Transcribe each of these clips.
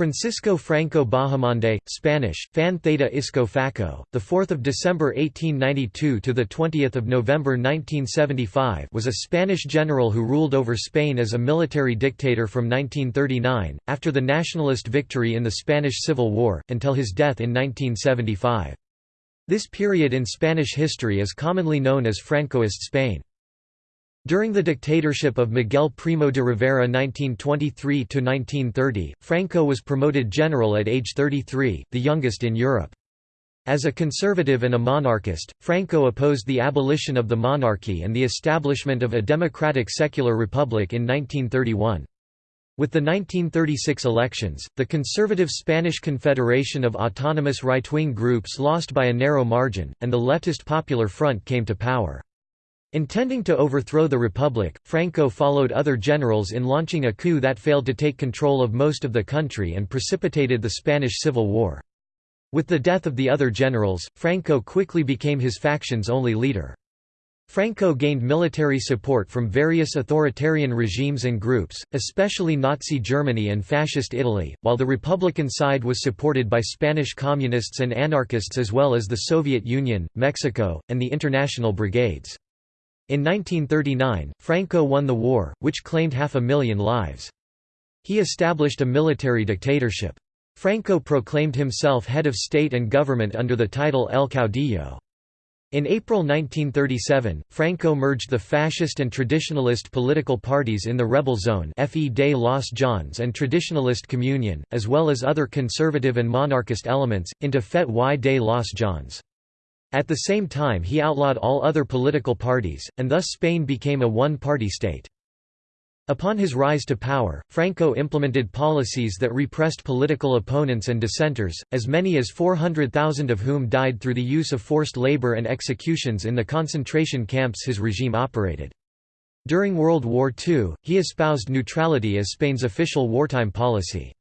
Francisco Franco Bahamonde, Spanish, Fan Theta Isco Faco, the 4th of December 1892 to the 20th of November 1975, was a Spanish general who ruled over Spain as a military dictator from 1939 after the nationalist victory in the Spanish Civil War until his death in 1975. This period in Spanish history is commonly known as Francoist Spain. During the dictatorship of Miguel Primo de Rivera 1923–1930, Franco was promoted general at age 33, the youngest in Europe. As a conservative and a monarchist, Franco opposed the abolition of the monarchy and the establishment of a democratic secular republic in 1931. With the 1936 elections, the conservative Spanish Confederation of Autonomous Right-Wing Groups lost by a narrow margin, and the leftist Popular Front came to power. Intending to overthrow the Republic, Franco followed other generals in launching a coup that failed to take control of most of the country and precipitated the Spanish Civil War. With the death of the other generals, Franco quickly became his faction's only leader. Franco gained military support from various authoritarian regimes and groups, especially Nazi Germany and Fascist Italy, while the Republican side was supported by Spanish communists and anarchists as well as the Soviet Union, Mexico, and the International Brigades. In 1939, Franco won the war, which claimed half a million lives. He established a military dictatorship. Franco proclaimed himself head of state and government under the title El Caudillo. In April 1937, Franco merged the fascist and traditionalist political parties in the Rebel Zone Fe de los JONS and Traditionalist Communion, as well as other conservative and monarchist elements, into FET y de los JONS. At the same time he outlawed all other political parties, and thus Spain became a one-party state. Upon his rise to power, Franco implemented policies that repressed political opponents and dissenters, as many as 400,000 of whom died through the use of forced labor and executions in the concentration camps his regime operated. During World War II, he espoused neutrality as Spain's official wartime policy.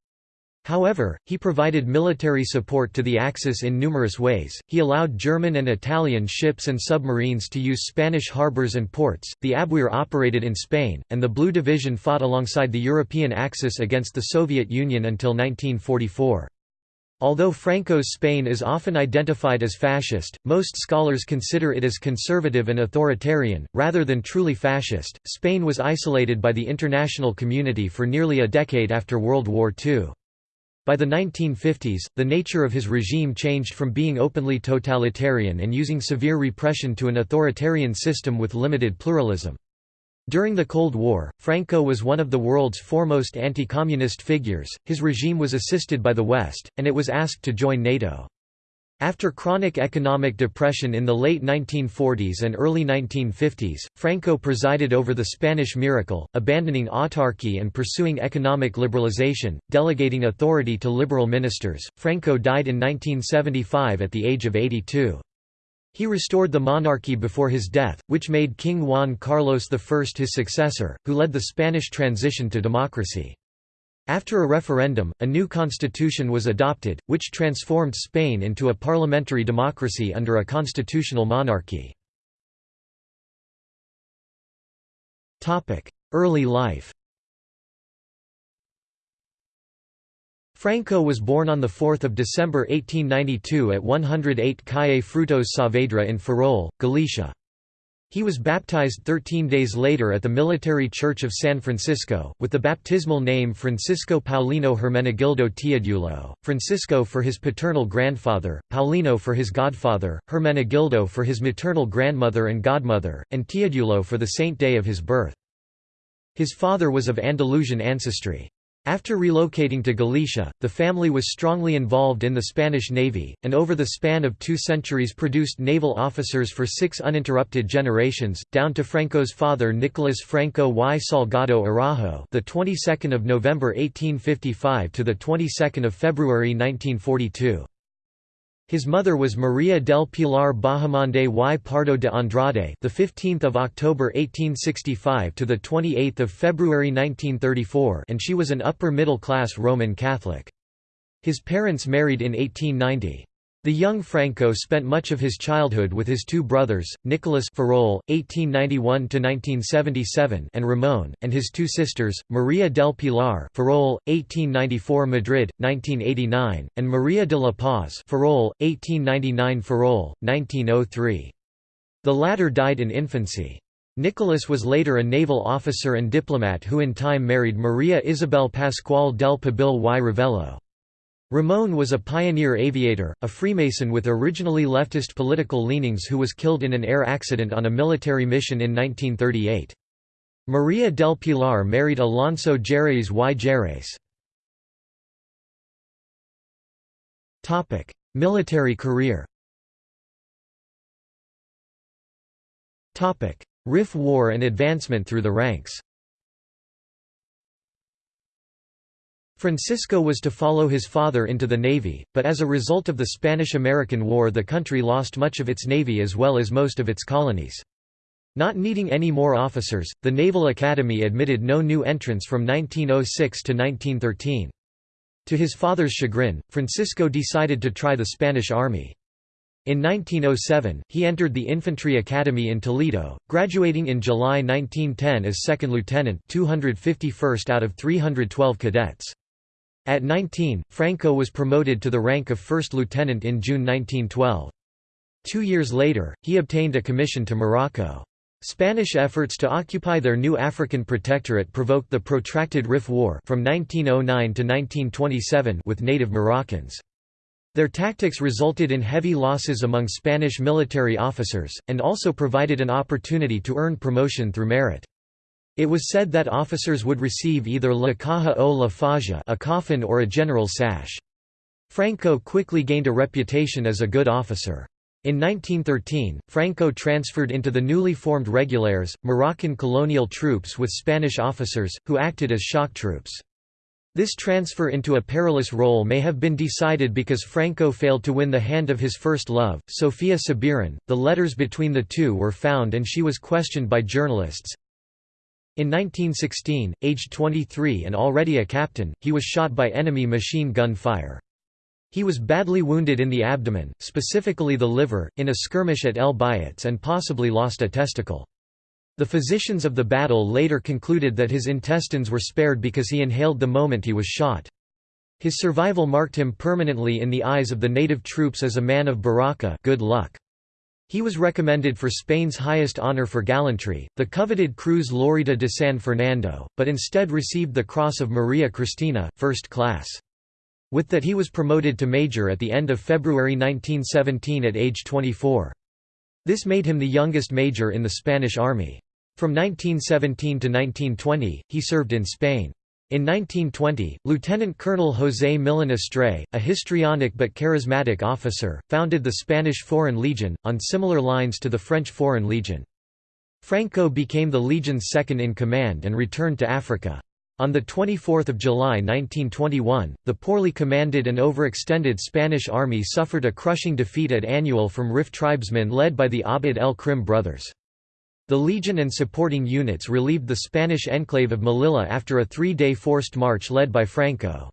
However, he provided military support to the Axis in numerous ways. He allowed German and Italian ships and submarines to use Spanish harbors and ports. The Abwehr operated in Spain, and the Blue Division fought alongside the European Axis against the Soviet Union until 1944. Although Franco's Spain is often identified as fascist, most scholars consider it as conservative and authoritarian, rather than truly fascist. Spain was isolated by the international community for nearly a decade after World War II. By the 1950s, the nature of his regime changed from being openly totalitarian and using severe repression to an authoritarian system with limited pluralism. During the Cold War, Franco was one of the world's foremost anti-communist figures, his regime was assisted by the West, and it was asked to join NATO. After chronic economic depression in the late 1940s and early 1950s, Franco presided over the Spanish miracle, abandoning autarky and pursuing economic liberalization, delegating authority to liberal ministers. Franco died in 1975 at the age of 82. He restored the monarchy before his death, which made King Juan Carlos I his successor, who led the Spanish transition to democracy. After a referendum, a new constitution was adopted, which transformed Spain into a parliamentary democracy under a constitutional monarchy. Early life Franco was born on 4 December 1892 at 108 Calle Frutos Saavedra in Ferrol, Galicia. He was baptized 13 days later at the Military Church of San Francisco, with the baptismal name Francisco Paulino Hermenegildo Teodulo, Francisco for his paternal grandfather, Paulino for his godfather, Hermenegildo for his maternal grandmother and godmother, and Teodulo for the saint day of his birth. His father was of Andalusian ancestry. After relocating to Galicia, the family was strongly involved in the Spanish Navy, and over the span of two centuries produced naval officers for six uninterrupted generations, down to Franco's father Nicolas Franco y Salgado Araujo, the 22nd of November 1855 to the 22nd of February 1942. His mother was Maria del Pilar Bahamonde y Pardo de Andrade, the 15th of October 1865 to the 28th of February 1934, and she was an upper middle class Roman Catholic. His parents married in 1890. The young Franco spent much of his childhood with his two brothers, Nicolas Ferrol (1891–1977) and Ramon, and his two sisters, Maria del Pilar Ferrol, 1894 Madrid, 1989, and Maria de la Paz Ferrol, 1899 Ferrol, 1903. The latter died in infancy. Nicolas was later a naval officer and diplomat who in time married Maria Isabel Pascual del Pobil y Ravello. Ramon was a pioneer aviator, a Freemason with originally leftist political leanings who was killed in an air accident on a military mission in 1938. Maria del Pilar married Alonso Jerez y Jerez. Military career Rif War and advancement through the ranks Francisco was to follow his father into the navy, but as a result of the Spanish–American War the country lost much of its navy as well as most of its colonies. Not needing any more officers, the Naval Academy admitted no new entrants from 1906 to 1913. To his father's chagrin, Francisco decided to try the Spanish Army. In 1907, he entered the Infantry Academy in Toledo, graduating in July 1910 as second lieutenant 251st out of 312 cadets. At 19, Franco was promoted to the rank of first lieutenant in June 1912. Two years later, he obtained a commission to Morocco. Spanish efforts to occupy their new African protectorate provoked the protracted Rif War from 1909 to 1927 with native Moroccans. Their tactics resulted in heavy losses among Spanish military officers, and also provided an opportunity to earn promotion through merit. It was said that officers would receive either la caja o la faja a coffin or a general sash. Franco quickly gained a reputation as a good officer. In 1913, Franco transferred into the newly formed Regulares, Moroccan colonial troops with Spanish officers, who acted as shock troops. This transfer into a perilous role may have been decided because Franco failed to win the hand of his first love, Sofia Subirán. The letters between the two were found and she was questioned by journalists. In 1916, aged 23 and already a captain, he was shot by enemy machine gun fire. He was badly wounded in the abdomen, specifically the liver, in a skirmish at El Biutz and possibly lost a testicle. The physicians of the battle later concluded that his intestines were spared because he inhaled the moment he was shot. His survival marked him permanently in the eyes of the native troops as a man of baraka good luck. He was recommended for Spain's highest honor for gallantry, the coveted Cruz Laureada de San Fernando, but instead received the Cross of Maria Cristina, first class. With that he was promoted to major at the end of February 1917 at age 24. This made him the youngest major in the Spanish army. From 1917 to 1920, he served in Spain. In 1920, Lieutenant Colonel José Millán Astray, a histrionic but charismatic officer, founded the Spanish Foreign Legion, on similar lines to the French Foreign Legion. Franco became the Legion's second-in-command and returned to Africa. On 24 July 1921, the poorly commanded and overextended Spanish army suffered a crushing defeat at Annual from Rif tribesmen led by the Abd el-Krim brothers. The Legion and supporting units relieved the Spanish enclave of Melilla after a three-day forced march led by Franco.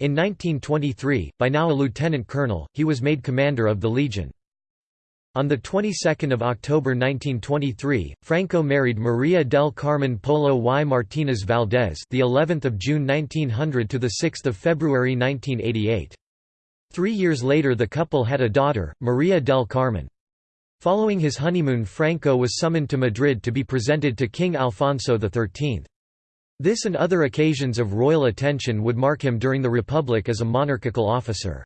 In 1923, by now a lieutenant colonel, he was made commander of the Legion. On the 22nd of October 1923, Franco married Maria del Carmen Polo y Martínez Valdés, the 11th of June 1900 to the 6th of February 1988. Three years later, the couple had a daughter, Maria del Carmen. Following his honeymoon Franco was summoned to Madrid to be presented to King Alfonso XIII. This and other occasions of royal attention would mark him during the Republic as a monarchical officer.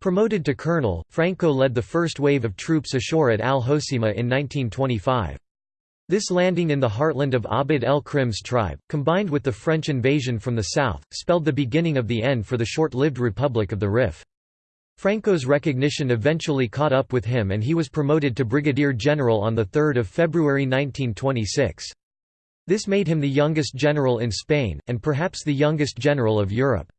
Promoted to colonel, Franco led the first wave of troops ashore at Al Hoceima in 1925. This landing in the heartland of Abd el-Krim's tribe, combined with the French invasion from the south, spelled the beginning of the end for the short-lived Republic of the Rif. Franco's recognition eventually caught up with him and he was promoted to brigadier general on 3 February 1926. This made him the youngest general in Spain, and perhaps the youngest general of Europe.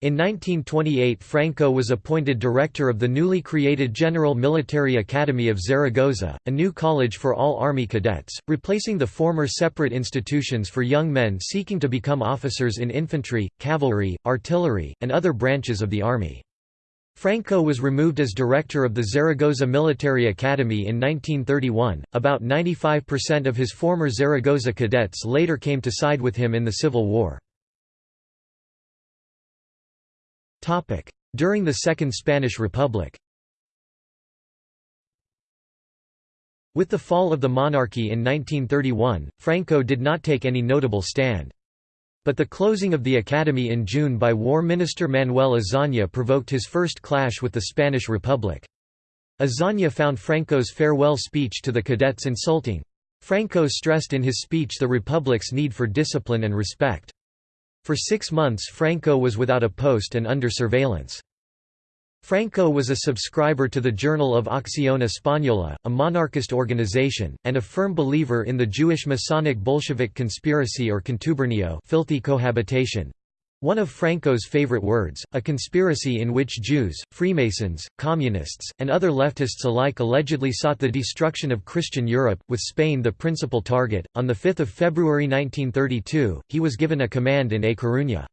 In 1928 Franco was appointed director of the newly created General Military Academy of Zaragoza, a new college for all Army cadets, replacing the former separate institutions for young men seeking to become officers in infantry, cavalry, artillery, and other branches of the Army. Franco was removed as director of the Zaragoza Military Academy in 1931. About 95% of his former Zaragoza cadets later came to side with him in the Civil War. During the Second Spanish Republic With the fall of the monarchy in 1931, Franco did not take any notable stand. But the closing of the academy in June by War Minister Manuel Azaña provoked his first clash with the Spanish Republic. Azaña found Franco's farewell speech to the cadets insulting. Franco stressed in his speech the Republic's need for discipline and respect. For six months Franco was without a post and under surveillance. Franco was a subscriber to the Journal of Acción Española, a monarchist organization, and a firm believer in the Jewish Masonic Bolshevik conspiracy or contubernio filthy cohabitation. One of Franco's favorite words, a conspiracy in which Jews, Freemasons, Communists, and other leftists alike allegedly sought the destruction of Christian Europe, with Spain the principal target. On 5 February 1932, he was given a command in A Coruña.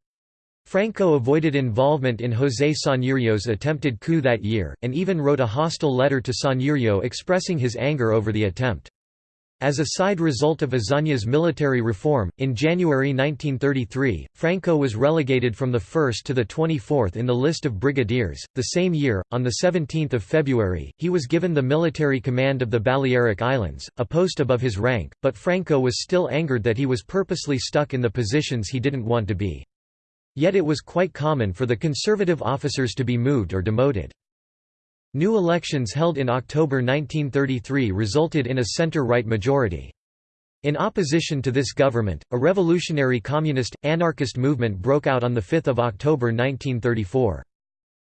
Franco avoided involvement in José Sanjurjo's attempted coup that year, and even wrote a hostile letter to Sanjurjo expressing his anger over the attempt. As a side result of Azaña's military reform, in January 1933, Franco was relegated from the 1st to the 24th in the list of brigadiers. The same year, on 17 February, he was given the military command of the Balearic Islands, a post above his rank, but Franco was still angered that he was purposely stuck in the positions he didn't want to be. Yet it was quite common for the conservative officers to be moved or demoted. New elections held in October 1933 resulted in a center-right majority. In opposition to this government, a revolutionary communist, anarchist movement broke out on 5 October 1934.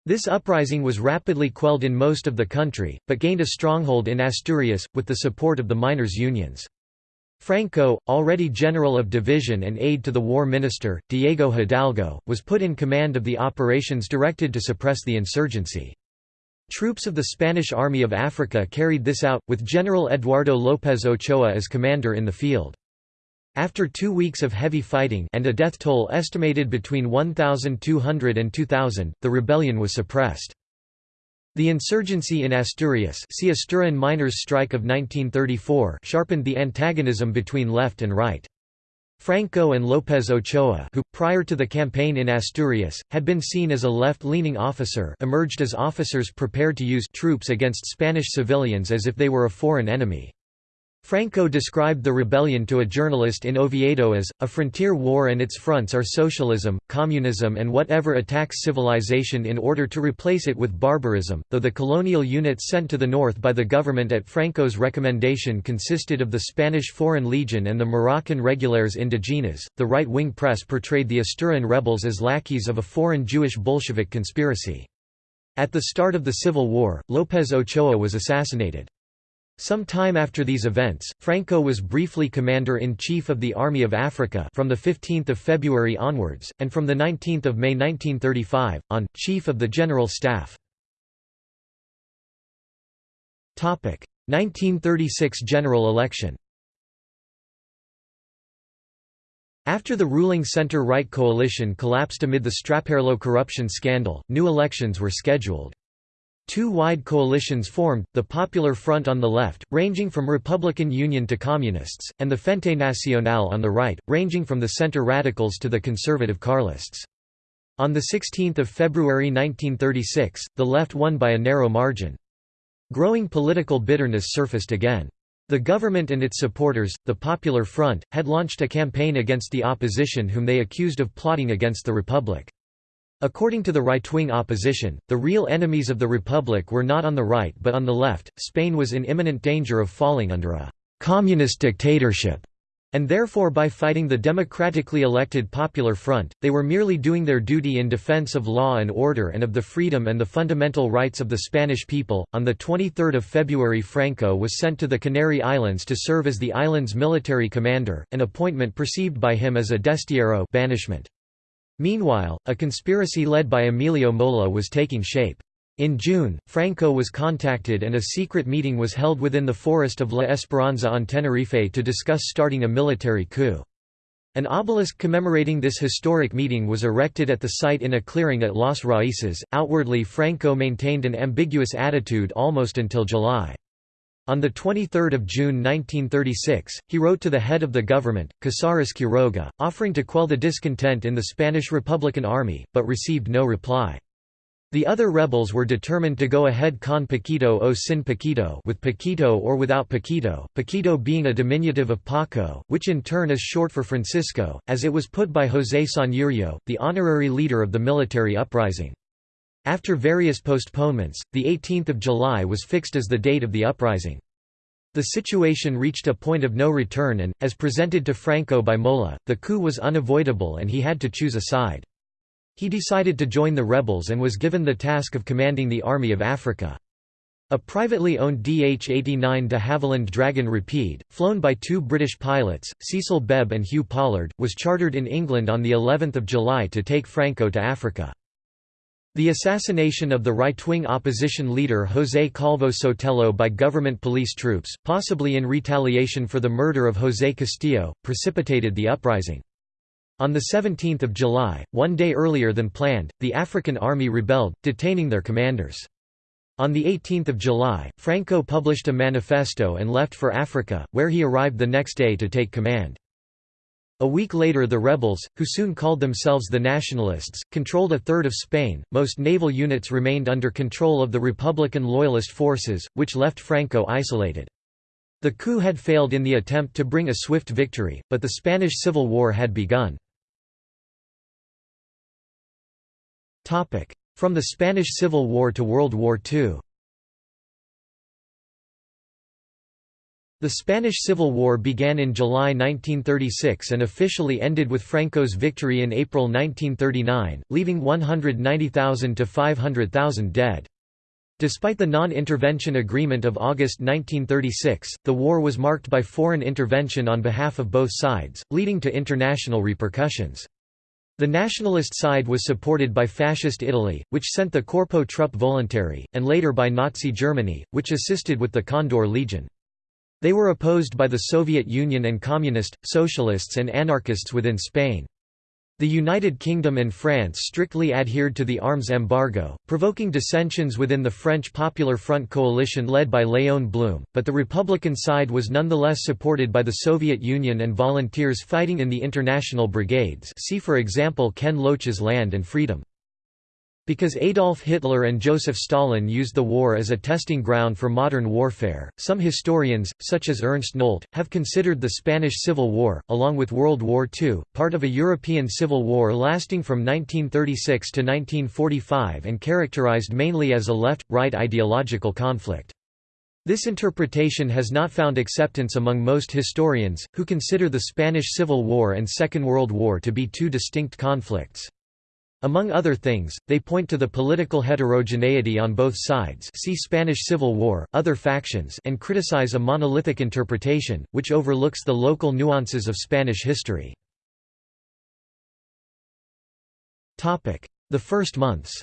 This uprising was rapidly quelled in most of the country, but gained a stronghold in Asturias, with the support of the miners' unions. Franco, already general of division and aide to the war minister, Diego Hidalgo, was put in command of the operations directed to suppress the insurgency. Troops of the Spanish Army of Africa carried this out, with General Eduardo López Ochoa as commander in the field. After two weeks of heavy fighting and a death toll estimated between 1,200 and 2,000, the rebellion was suppressed. The insurgency in Asturias see Asturian miners' strike of 1934 sharpened the antagonism between left and right. Franco and López Ochoa who, prior to the campaign in Asturias, had been seen as a left-leaning officer emerged as officers prepared to use troops against Spanish civilians as if they were a foreign enemy. Franco described the rebellion to a journalist in Oviedo as, a frontier war and its fronts are socialism, communism and whatever attacks civilization in order to replace it with barbarism, though the colonial units sent to the north by the government at Franco's recommendation consisted of the Spanish Foreign Legion and the Moroccan Regulars Indigenas, the right-wing press portrayed the Asturian rebels as lackeys of a foreign Jewish Bolshevik conspiracy. At the start of the Civil War, López Ochoa was assassinated. Some time after these events, Franco was briefly Commander-in-Chief of the Army of Africa from 15 February onwards, and from 19 May 1935, on, Chief of the General Staff. 1936 general election After the ruling centre-right coalition collapsed amid the Straperlo corruption scandal, new elections were scheduled. Two wide coalitions formed, the Popular Front on the left, ranging from Republican Union to Communists, and the Frente Nacional on the right, ranging from the centre radicals to the conservative Carlists. On 16 February 1936, the left won by a narrow margin. Growing political bitterness surfaced again. The government and its supporters, the Popular Front, had launched a campaign against the opposition whom they accused of plotting against the Republic. According to the right-wing opposition, the real enemies of the Republic were not on the right but on the left. Spain was in imminent danger of falling under a communist dictatorship, and therefore by fighting the democratically elected Popular Front, they were merely doing their duty in defense of law and order and of the freedom and the fundamental rights of the Spanish people. On the 23rd of February, Franco was sent to the Canary Islands to serve as the island's military commander, an appointment perceived by him as a destierro banishment. Meanwhile, a conspiracy led by Emilio Mola was taking shape. In June, Franco was contacted and a secret meeting was held within the forest of La Esperanza on Tenerife to discuss starting a military coup. An obelisk commemorating this historic meeting was erected at the site in a clearing at Las Raíces. Outwardly, Franco maintained an ambiguous attitude almost until July. On 23 June 1936, he wrote to the head of the government, Casares Quiroga, offering to quell the discontent in the Spanish Republican Army, but received no reply. The other rebels were determined to go ahead con Paquito o sin Paquito with Paquito or without Paquito, Paquito being a diminutive of Paco, which in turn is short for Francisco, as it was put by José Sanjurjo, the honorary leader of the military uprising. After various postponements, the 18th of July was fixed as the date of the uprising. The situation reached a point of no return and, as presented to Franco by Mola, the coup was unavoidable and he had to choose a side. He decided to join the rebels and was given the task of commanding the Army of Africa. A privately owned DH-89 de Havilland Dragon Rapide, flown by two British pilots, Cecil Bebb and Hugh Pollard, was chartered in England on the 11th of July to take Franco to Africa. The assassination of the right-wing opposition leader José Calvo Sotelo by government police troops, possibly in retaliation for the murder of José Castillo, precipitated the uprising. On 17 July, one day earlier than planned, the African army rebelled, detaining their commanders. On 18 July, Franco published a manifesto and left for Africa, where he arrived the next day to take command. A week later the rebels, who soon called themselves the Nationalists, controlled a third of Spain. Most naval units remained under control of the Republican Loyalist forces, which left Franco isolated. The coup had failed in the attempt to bring a swift victory, but the Spanish Civil War had begun. From the Spanish Civil War to World War II The Spanish Civil War began in July 1936 and officially ended with Franco's victory in April 1939, leaving 190,000 to 500,000 dead. Despite the non-intervention agreement of August 1936, the war was marked by foreign intervention on behalf of both sides, leading to international repercussions. The nationalist side was supported by Fascist Italy, which sent the Corpo Truppe Volontarie, and later by Nazi Germany, which assisted with the Condor Legion. They were opposed by the Soviet Union and Communist, Socialists and anarchists within Spain. The United Kingdom and France strictly adhered to the arms embargo, provoking dissensions within the French Popular Front coalition led by Léon Blum, but the Republican side was nonetheless supported by the Soviet Union and volunteers fighting in the international brigades see for example Ken Loach's Land and Freedom. Because Adolf Hitler and Joseph Stalin used the war as a testing ground for modern warfare, some historians, such as Ernst Nolte, have considered the Spanish Civil War, along with World War II, part of a European civil war lasting from 1936 to 1945 and characterized mainly as a left-right ideological conflict. This interpretation has not found acceptance among most historians, who consider the Spanish Civil War and Second World War to be two distinct conflicts. Among other things, they point to the political heterogeneity on both sides see Spanish Civil War, other factions and criticize a monolithic interpretation, which overlooks the local nuances of Spanish history. The first months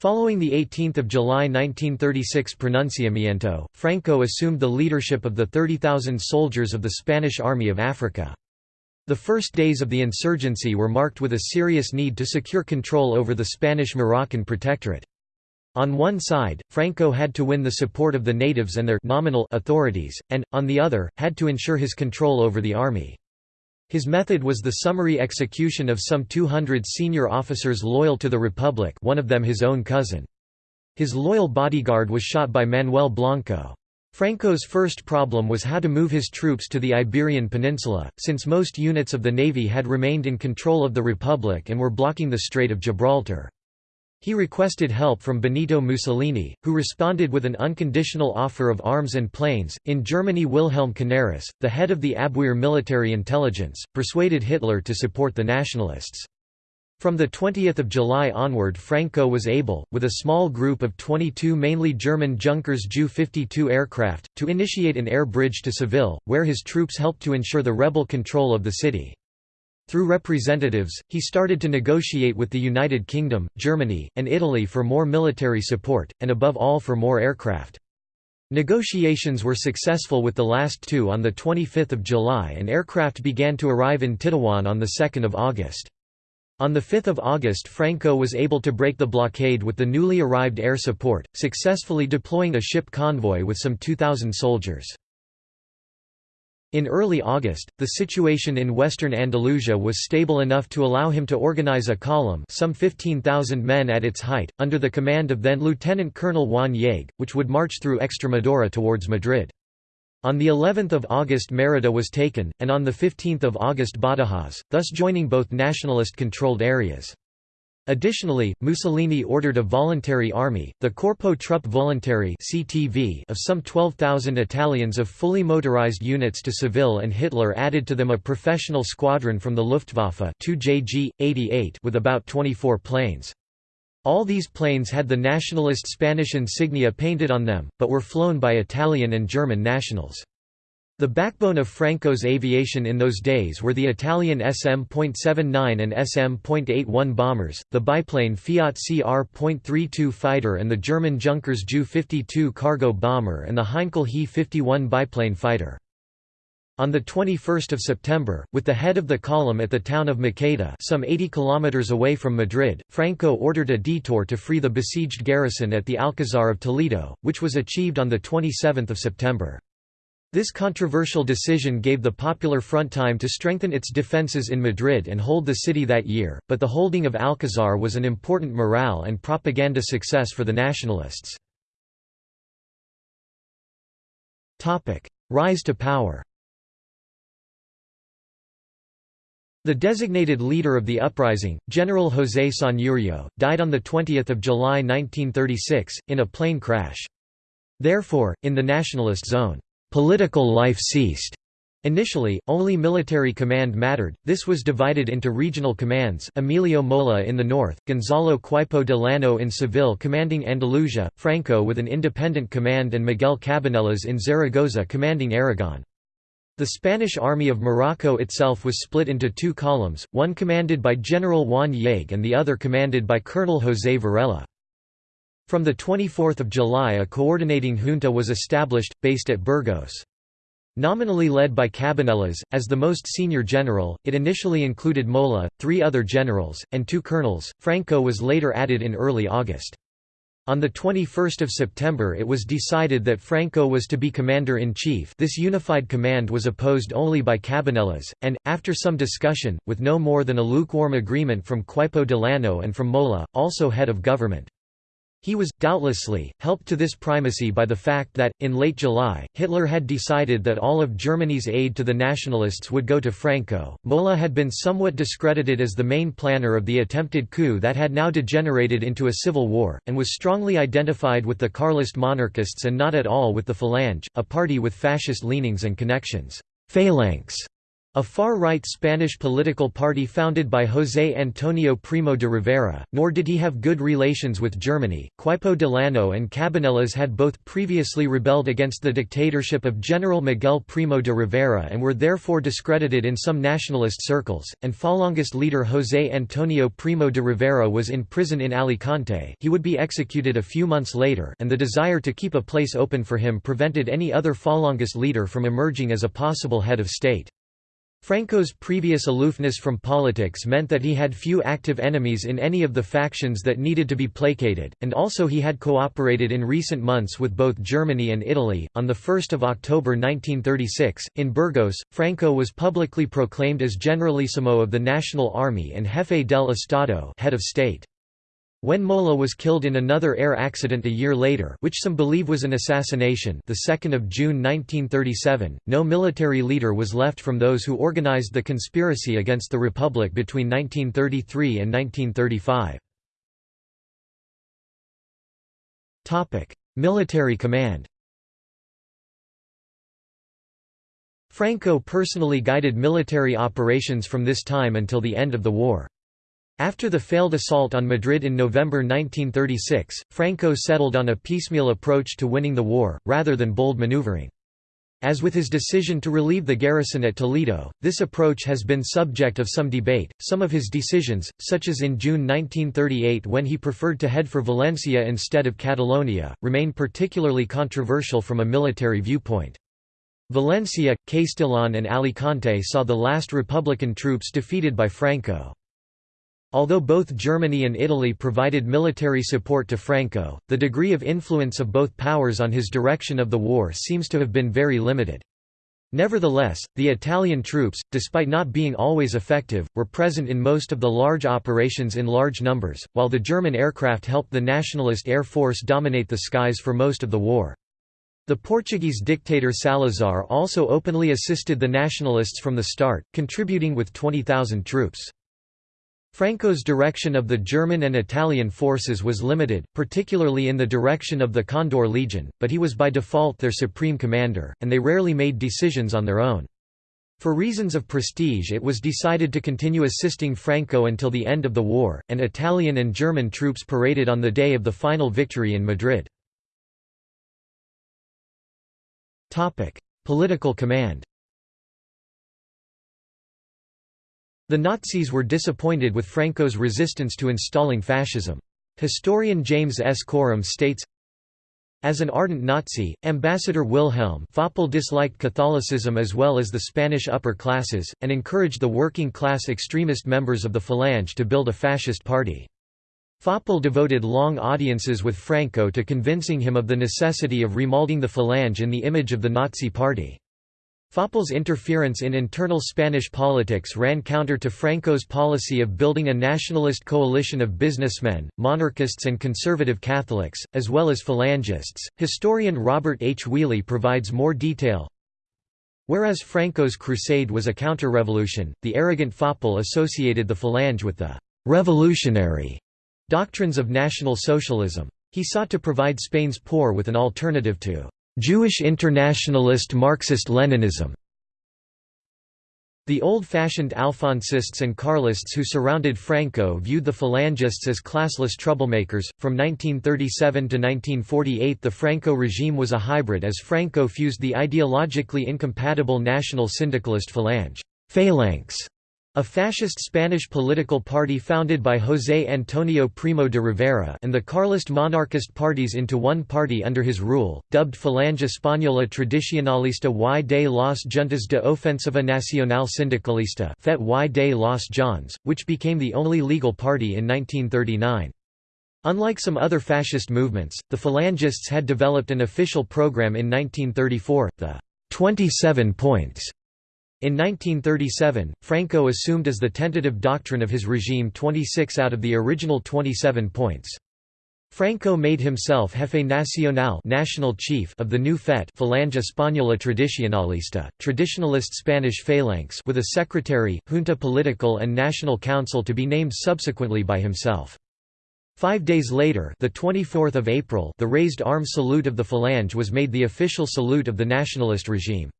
Following the 18 July 1936 pronunciamiento, Franco assumed the leadership of the 30,000 soldiers of the Spanish Army of Africa. The first days of the insurgency were marked with a serious need to secure control over the Spanish-Moroccan protectorate. On one side, Franco had to win the support of the natives and their nominal authorities, and, on the other, had to ensure his control over the army. His method was the summary execution of some 200 senior officers loyal to the Republic one of them his own cousin. His loyal bodyguard was shot by Manuel Blanco. Franco's first problem was how to move his troops to the Iberian Peninsula, since most units of the navy had remained in control of the Republic and were blocking the Strait of Gibraltar. He requested help from Benito Mussolini, who responded with an unconditional offer of arms and planes. In Germany, Wilhelm Canaris, the head of the Abwehr military intelligence, persuaded Hitler to support the nationalists. From 20 July onward Franco was able, with a small group of 22 mainly German Junkers Ju-52 aircraft, to initiate an air bridge to Seville, where his troops helped to ensure the rebel control of the city. Through representatives, he started to negotiate with the United Kingdom, Germany, and Italy for more military support, and above all for more aircraft. Negotiations were successful with the last two on 25 July and aircraft began to arrive in Tetuan on 2 August. On 5 August Franco was able to break the blockade with the newly arrived air support, successfully deploying a ship convoy with some 2,000 soldiers. In early August, the situation in western Andalusia was stable enough to allow him to organize a column some 15,000 men at its height, under the command of then Lieutenant Colonel Juan Yagüe, which would march through Extremadura towards Madrid. On the 11th of August Mérida was taken, and on the 15th of August Badajoz, thus joining both nationalist-controlled areas. Additionally, Mussolini ordered a voluntary army, the Corpo Truppe Volontarie of some 12,000 Italians of fully motorized units to Seville and Hitler added to them a professional squadron from the Luftwaffe 2 JG, 88 with about 24 planes. All these planes had the nationalist Spanish insignia painted on them, but were flown by Italian and German nationals. The backbone of Franco's aviation in those days were the Italian SM.79 and SM.81 bombers, the biplane Fiat CR.32 fighter and the German Junkers Ju-52 cargo bomber and the Heinkel He-51 biplane fighter. On 21 September, with the head of the column at the town of Maqueda some 80 kilometers away from Madrid, Franco ordered a detour to free the besieged garrison at the Alcazar of Toledo, which was achieved on the 27 September. This controversial decision gave the Popular Front time to strengthen its defences in Madrid and hold the city that year, but the holding of Alcazar was an important morale and propaganda success for the nationalists. Rise to power The designated leader of the uprising, General José Sanjurjo, died on 20 July 1936, in a plane crash. Therefore, in the nationalist zone, political life ceased. Initially, only military command mattered, this was divided into regional commands Emilio Mola in the north, Gonzalo Queipo de Llano in Seville commanding Andalusia, Franco with an independent command and Miguel Cabanellas in Zaragoza commanding Aragon. The Spanish army of Morocco itself was split into two columns, one commanded by General Juan Yagüe and the other commanded by Colonel José Varela. From 24 July a coordinating junta was established, based at Burgos. Nominally led by Cabanellas, as the most senior general, it initially included Mola, three other generals, and two colonels. Franco was later added in early August. On 21 September it was decided that Franco was to be commander-in-chief this unified command was opposed only by Cabanellas, and, after some discussion, with no more than a lukewarm agreement from Queipo de Llano and from Mola, also head of government. He was, doubtlessly, helped to this primacy by the fact that, in late July, Hitler had decided that all of Germany's aid to the nationalists would go to Franco. Mola had been somewhat discredited as the main planner of the attempted coup that had now degenerated into a civil war, and was strongly identified with the Carlist monarchists and not at all with the Falange, a party with fascist leanings and connections. Phalanx a far-right Spanish political party founded by José Antonio Primo de Rivera, nor did he have good relations with Germany. Queipo de Llano and Cabanellas had both previously rebelled against the dictatorship of General Miguel Primo de Rivera and were therefore discredited in some nationalist circles, and Falangist leader José Antonio Primo de Rivera was in prison in Alicante he would be executed a few months later and the desire to keep a place open for him prevented any other Falangist leader from emerging as a possible head of state. Franco's previous aloofness from politics meant that he had few active enemies in any of the factions that needed to be placated, and also he had cooperated in recent months with both Germany and Italy. On 1 October 1936, in Burgos, Franco was publicly proclaimed as Generalissimo of the National Army and Jefe del Estado head of state. When Mola was killed in another air accident a year later which some believe was an assassination the 2nd of June 1937, no military leader was left from those who organized the conspiracy against the Republic between 1933 and 1935. Military command Franco personally guided military operations from this time until the end of the war. After the failed assault on Madrid in November 1936, Franco settled on a piecemeal approach to winning the war, rather than bold maneuvering. As with his decision to relieve the garrison at Toledo, this approach has been subject of some debate. Some of his decisions, such as in June 1938 when he preferred to head for Valencia instead of Catalonia, remain particularly controversial from a military viewpoint. Valencia, Castellón and Alicante saw the last Republican troops defeated by Franco. Although both Germany and Italy provided military support to Franco, the degree of influence of both powers on his direction of the war seems to have been very limited. Nevertheless, the Italian troops, despite not being always effective, were present in most of the large operations in large numbers, while the German aircraft helped the Nationalist Air Force dominate the skies for most of the war. The Portuguese dictator Salazar also openly assisted the Nationalists from the start, contributing with 20,000 troops. Franco's direction of the German and Italian forces was limited, particularly in the direction of the Condor Legion, but he was by default their supreme commander, and they rarely made decisions on their own. For reasons of prestige it was decided to continue assisting Franco until the end of the war, and Italian and German troops paraded on the day of the final victory in Madrid. Political command The Nazis were disappointed with Franco's resistance to installing fascism. Historian James S. Corum states, as an ardent Nazi, Ambassador Wilhelm Faupel disliked Catholicism as well as the Spanish upper classes, and encouraged the working-class extremist members of the Falange to build a fascist party. Faupel devoted long audiences with Franco to convincing him of the necessity of remolding the Falange in the image of the Nazi party. Faupel's interference in internal Spanish politics ran counter to Franco's policy of building a nationalist coalition of businessmen, monarchists, and conservative Catholics, as well as Phalangists. Historian Robert H. Whealey provides more detail. Whereas Franco's crusade was a counter-revolution, the arrogant Faupel associated the Phalange with the revolutionary doctrines of National Socialism. He sought to provide Spain's poor with an alternative to Jewish internationalist Marxist-Leninism the old-fashioned Alfonsists and Carlists who surrounded Franco viewed the Falangists as classless troublemakers. From 1937 to 1948 the Franco regime was a hybrid as Franco fused the ideologically incompatible national syndicalist Falange phalanx a fascist Spanish political party founded by José Antonio Primo de Rivera and the Carlist monarchist parties into one party under his rule, dubbed Falange Española Tradicionalista y de las Juntas de Ofensiva Nacional Sindicalista FET y de los JONS, which became the only legal party in 1939. Unlike some other fascist movements, the Falangists had developed an official program in 1934, the 27 points in 1937, Franco assumed as the tentative doctrine of his regime 26 out of the original 27 points. Franco made himself jefe nacional national chief of the new FET Falange Española Tradicionalista, traditionalist Spanish phalanx with a secretary, junta political and national council to be named subsequently by himself. Five days later the 24th of April the raised arm salute of the Falange was made the official salute of the nationalist regime.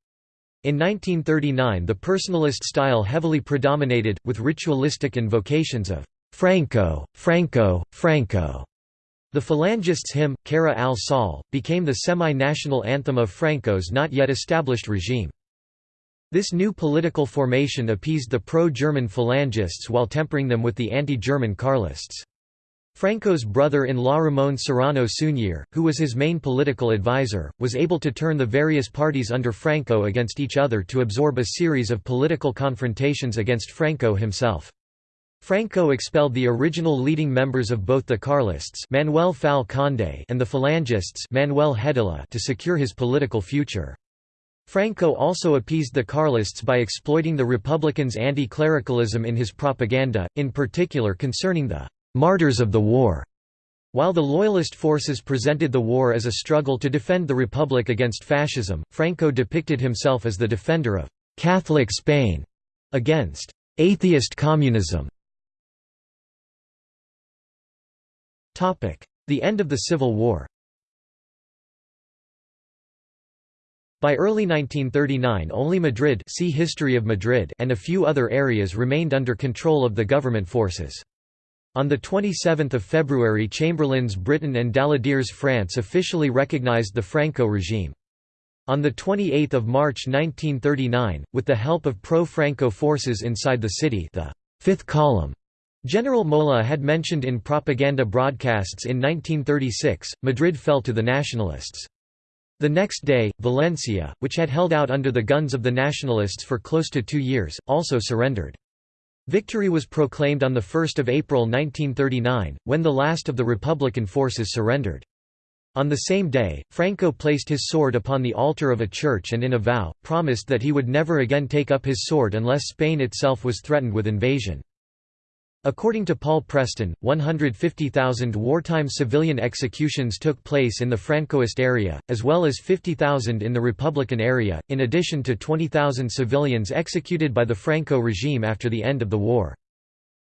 In 1939 the personalist style heavily predominated, with ritualistic invocations of «Franco, Franco, Franco». The Phalangists' hymn, Cara al Sol, became the semi-national anthem of Franco's not yet established regime. This new political formation appeased the pro-German Phalangists while tempering them with the anti-German Carlists. Franco's brother-in-law Ramón Serrano Suñer, who was his main political advisor, was able to turn the various parties under Franco against each other to absorb a series of political confrontations against Franco himself. Franco expelled the original leading members of both the Carlists Manuel Fal Conde and the Phalangists Manuel Hedilla to secure his political future. Franco also appeased the Carlists by exploiting the Republicans' anti-clericalism in his propaganda, in particular concerning the martyrs of the war. While the Loyalist forces presented the war as a struggle to defend the Republic against fascism, Franco depicted himself as the defender of «Catholic Spain» against «atheist communism». The end of the Civil War By early 1939 only Madrid see History of Madrid and a few other areas remained under control of the government forces. On 27 February Chamberlain's Britain and Daladier's France officially recognized the Franco regime. On 28 March 1939, with the help of pro-Franco forces inside the city the Fifth Column General Mola had mentioned in propaganda broadcasts in 1936, Madrid fell to the nationalists. The next day, Valencia, which had held out under the guns of the nationalists for close to two years, also surrendered. Victory was proclaimed on 1 April 1939, when the last of the Republican forces surrendered. On the same day, Franco placed his sword upon the altar of a church and in a vow, promised that he would never again take up his sword unless Spain itself was threatened with invasion. According to Paul Preston, 150,000 wartime civilian executions took place in the Francoist area, as well as 50,000 in the Republican area, in addition to 20,000 civilians executed by the Franco regime after the end of the war.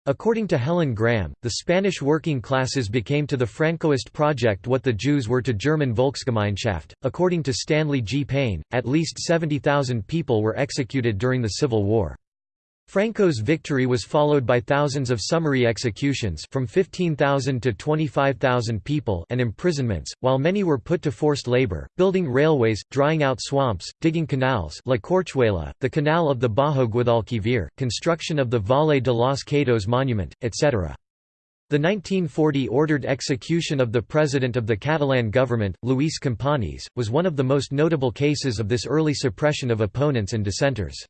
According to Helen Graham, the Spanish working classes became to the Francoist project what the Jews were to German Volksgemeinschaft. According to Stanley G. Payne, at least 70,000 people were executed during the Civil War. Franco's victory was followed by thousands of summary executions from 15,000 to 25,000 people and imprisonments, while many were put to forced labor, building railways, drying out swamps, digging canals La Corchuela, the Canal of the Bajo Guadalquivir, construction of the Valle de los Caídos monument, etc. The 1940 ordered execution of the president of the Catalan government, Luis Companys, was one of the most notable cases of this early suppression of opponents and dissenters.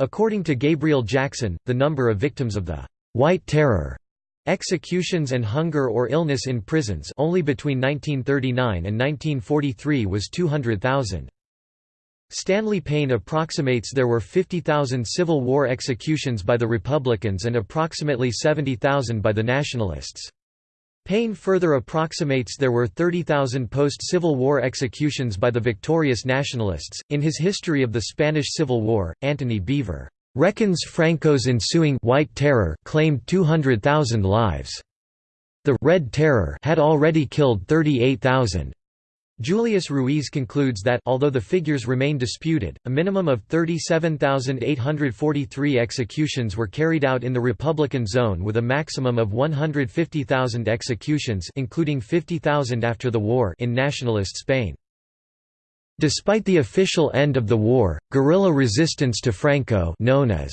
According to Gabriel Jackson, the number of victims of the «White Terror» executions and hunger or illness in prisons only between 1939 and 1943 was 200,000. Stanley Payne approximates there were 50,000 Civil War executions by the Republicans and approximately 70,000 by the Nationalists. Payne further approximates there were 30,000 post-Civil War executions by the victorious nationalists. In his History of the Spanish Civil War, Antony Beevor reckons Franco's ensuing White Terror claimed 200,000 lives. The Red Terror had already killed 38,000. Julius Ruiz concludes that although the figures remain disputed, a minimum of 37,843 executions were carried out in the Republican zone with a maximum of 150,000 executions including 50,000 after the war in nationalist Spain. Despite the official end of the war, guerrilla resistance to Franco known as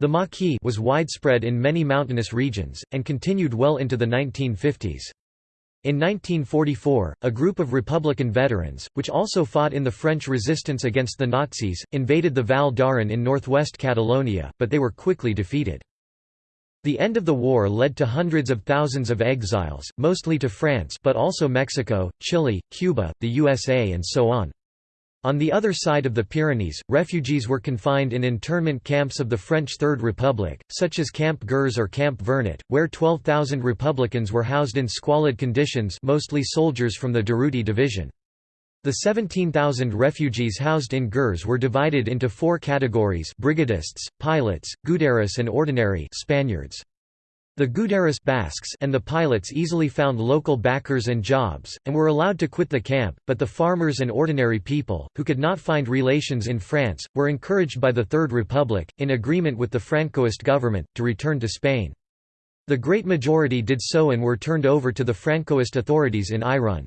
the Maquis was widespread in many mountainous regions, and continued well into the 1950s. In 1944, a group of Republican veterans, which also fought in the French resistance against the Nazis, invaded the Val d'Aran in northwest Catalonia, but they were quickly defeated. The end of the war led to hundreds of thousands of exiles, mostly to France but also Mexico, Chile, Cuba, the USA and so on. On the other side of the Pyrenees, refugees were confined in internment camps of the French Third Republic, such as Camp Gurs or Camp Vernet, where 12,000 Republicans were housed in squalid conditions mostly soldiers from the Durruti division. The 17,000 refugees housed in Gurs were divided into four categories brigadists, pilots, Gudaris and ordinary Spaniards. The Gudaris Basques and the pilots easily found local backers and jobs, and were allowed to quit the camp, but the farmers and ordinary people, who could not find relations in France, were encouraged by the Third Republic, in agreement with the Francoist government, to return to Spain. The great majority did so and were turned over to the Francoist authorities in Irun.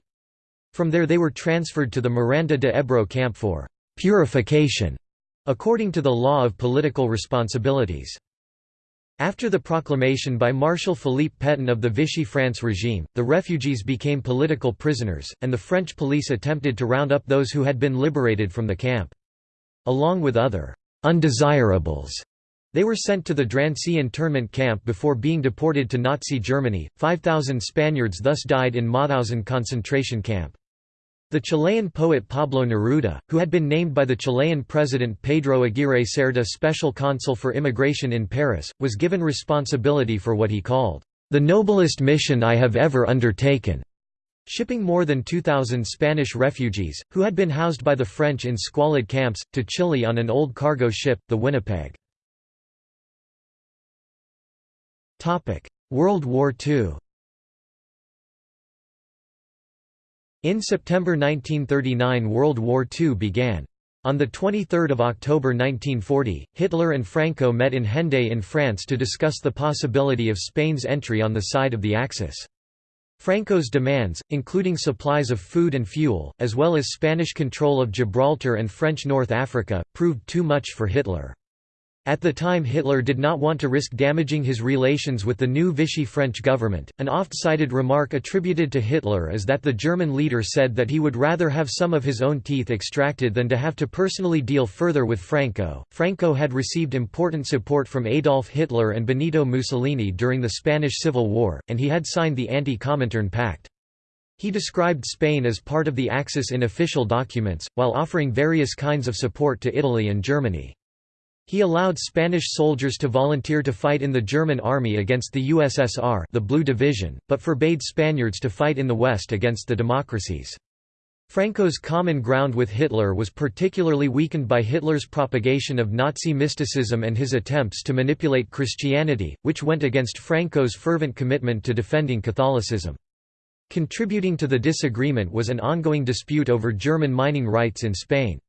From there they were transferred to the Miranda de Ebro camp for «purification», according to the law of political responsibilities. After the proclamation by Marshal Philippe Pétain of the Vichy France regime, the refugees became political prisoners, and the French police attempted to round up those who had been liberated from the camp. Along with other «undesirables», they were sent to the Drancy internment camp before being deported to Nazi Germany. 5,000 Spaniards thus died in Mauthausen concentration camp. The Chilean poet Pablo Neruda, who had been named by the Chilean president Pedro Aguirre Cerda special consul for immigration in Paris, was given responsibility for what he called, "...the noblest mission I have ever undertaken." shipping more than 2,000 Spanish refugees, who had been housed by the French in squalid camps, to Chile on an old cargo ship, the Winnipeg. World War II In September 1939 World War II began. On 23 October 1940, Hitler and Franco met in Hendaye in France to discuss the possibility of Spain's entry on the side of the Axis. Franco's demands, including supplies of food and fuel, as well as Spanish control of Gibraltar and French North Africa, proved too much for Hitler. At the time Hitler did not want to risk damaging his relations with the new Vichy French government. An oft-cited remark attributed to Hitler is that the German leader said that he would rather have some of his own teeth extracted than to have to personally deal further with Franco. Franco had received important support from Adolf Hitler and Benito Mussolini during the Spanish Civil War, and he had signed the Anti-Comintern Pact. He described Spain as part of the Axis in official documents, while offering various kinds of support to Italy and Germany. He allowed Spanish soldiers to volunteer to fight in the German army against the USSR the Blue Division, but forbade Spaniards to fight in the West against the democracies. Franco's common ground with Hitler was particularly weakened by Hitler's propagation of Nazi mysticism and his attempts to manipulate Christianity, which went against Franco's fervent commitment to defending Catholicism. Contributing to the disagreement was an ongoing dispute over German mining rights in Spain.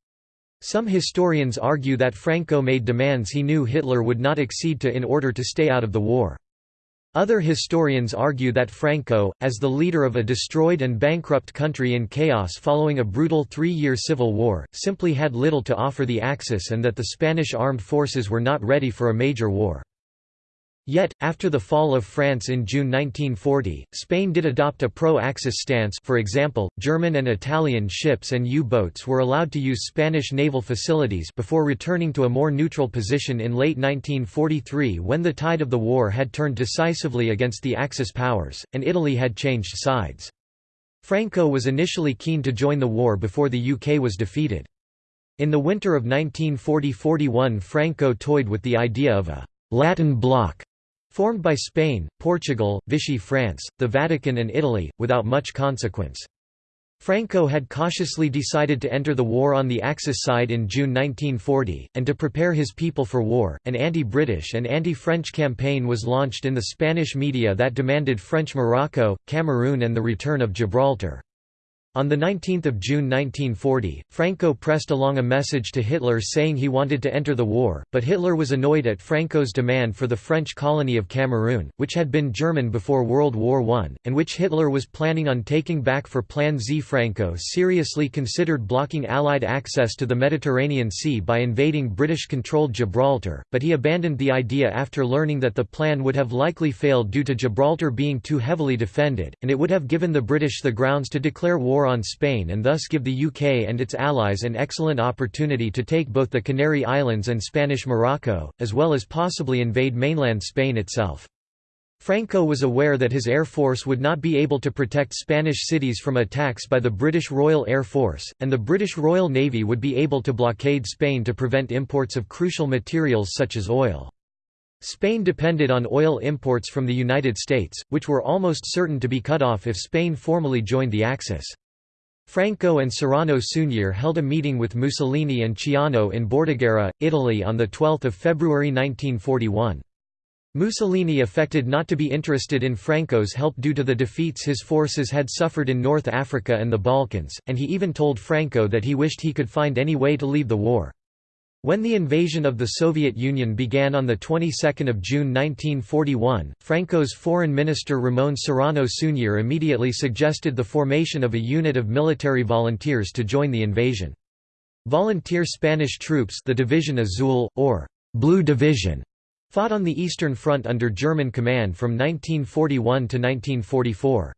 Some historians argue that Franco made demands he knew Hitler would not accede to in order to stay out of the war. Other historians argue that Franco, as the leader of a destroyed and bankrupt country in chaos following a brutal three-year civil war, simply had little to offer the Axis and that the Spanish armed forces were not ready for a major war. Yet, after the fall of France in June 1940, Spain did adopt a pro-Axis stance for example, German and Italian ships and U-boats were allowed to use Spanish naval facilities before returning to a more neutral position in late 1943 when the tide of the war had turned decisively against the Axis powers, and Italy had changed sides. Franco was initially keen to join the war before the UK was defeated. In the winter of 1940–41 Franco toyed with the idea of a «Latin bloc» Formed by Spain, Portugal, Vichy France, the Vatican and Italy, without much consequence. Franco had cautiously decided to enter the war on the Axis side in June 1940, and to prepare his people for war. An anti British and anti French campaign was launched in the Spanish media that demanded French Morocco, Cameroon, and the return of Gibraltar. On 19 June 1940, Franco pressed along a message to Hitler saying he wanted to enter the war, but Hitler was annoyed at Franco's demand for the French colony of Cameroon, which had been German before World War I, and which Hitler was planning on taking back for Plan Z. Franco seriously considered blocking Allied access to the Mediterranean Sea by invading British-controlled Gibraltar, but he abandoned the idea after learning that the plan would have likely failed due to Gibraltar being too heavily defended, and it would have given the British the grounds to declare war on Spain and thus give the UK and its allies an excellent opportunity to take both the Canary Islands and Spanish Morocco, as well as possibly invade mainland Spain itself. Franco was aware that his air force would not be able to protect Spanish cities from attacks by the British Royal Air Force, and the British Royal Navy would be able to blockade Spain to prevent imports of crucial materials such as oil. Spain depended on oil imports from the United States, which were almost certain to be cut off if Spain formally joined the Axis. Franco and Serrano Suñer held a meeting with Mussolini and Ciano in Bordighera, Italy on 12 February 1941. Mussolini affected not to be interested in Franco's help due to the defeats his forces had suffered in North Africa and the Balkans, and he even told Franco that he wished he could find any way to leave the war. When the invasion of the Soviet Union began on the 22nd of June 1941, Franco's foreign minister Ramon Serrano Suñer immediately suggested the formation of a unit of military volunteers to join the invasion. Volunteer Spanish troops the Division Azul, or Blue Division, fought on the Eastern Front under German command from 1941 to 1944.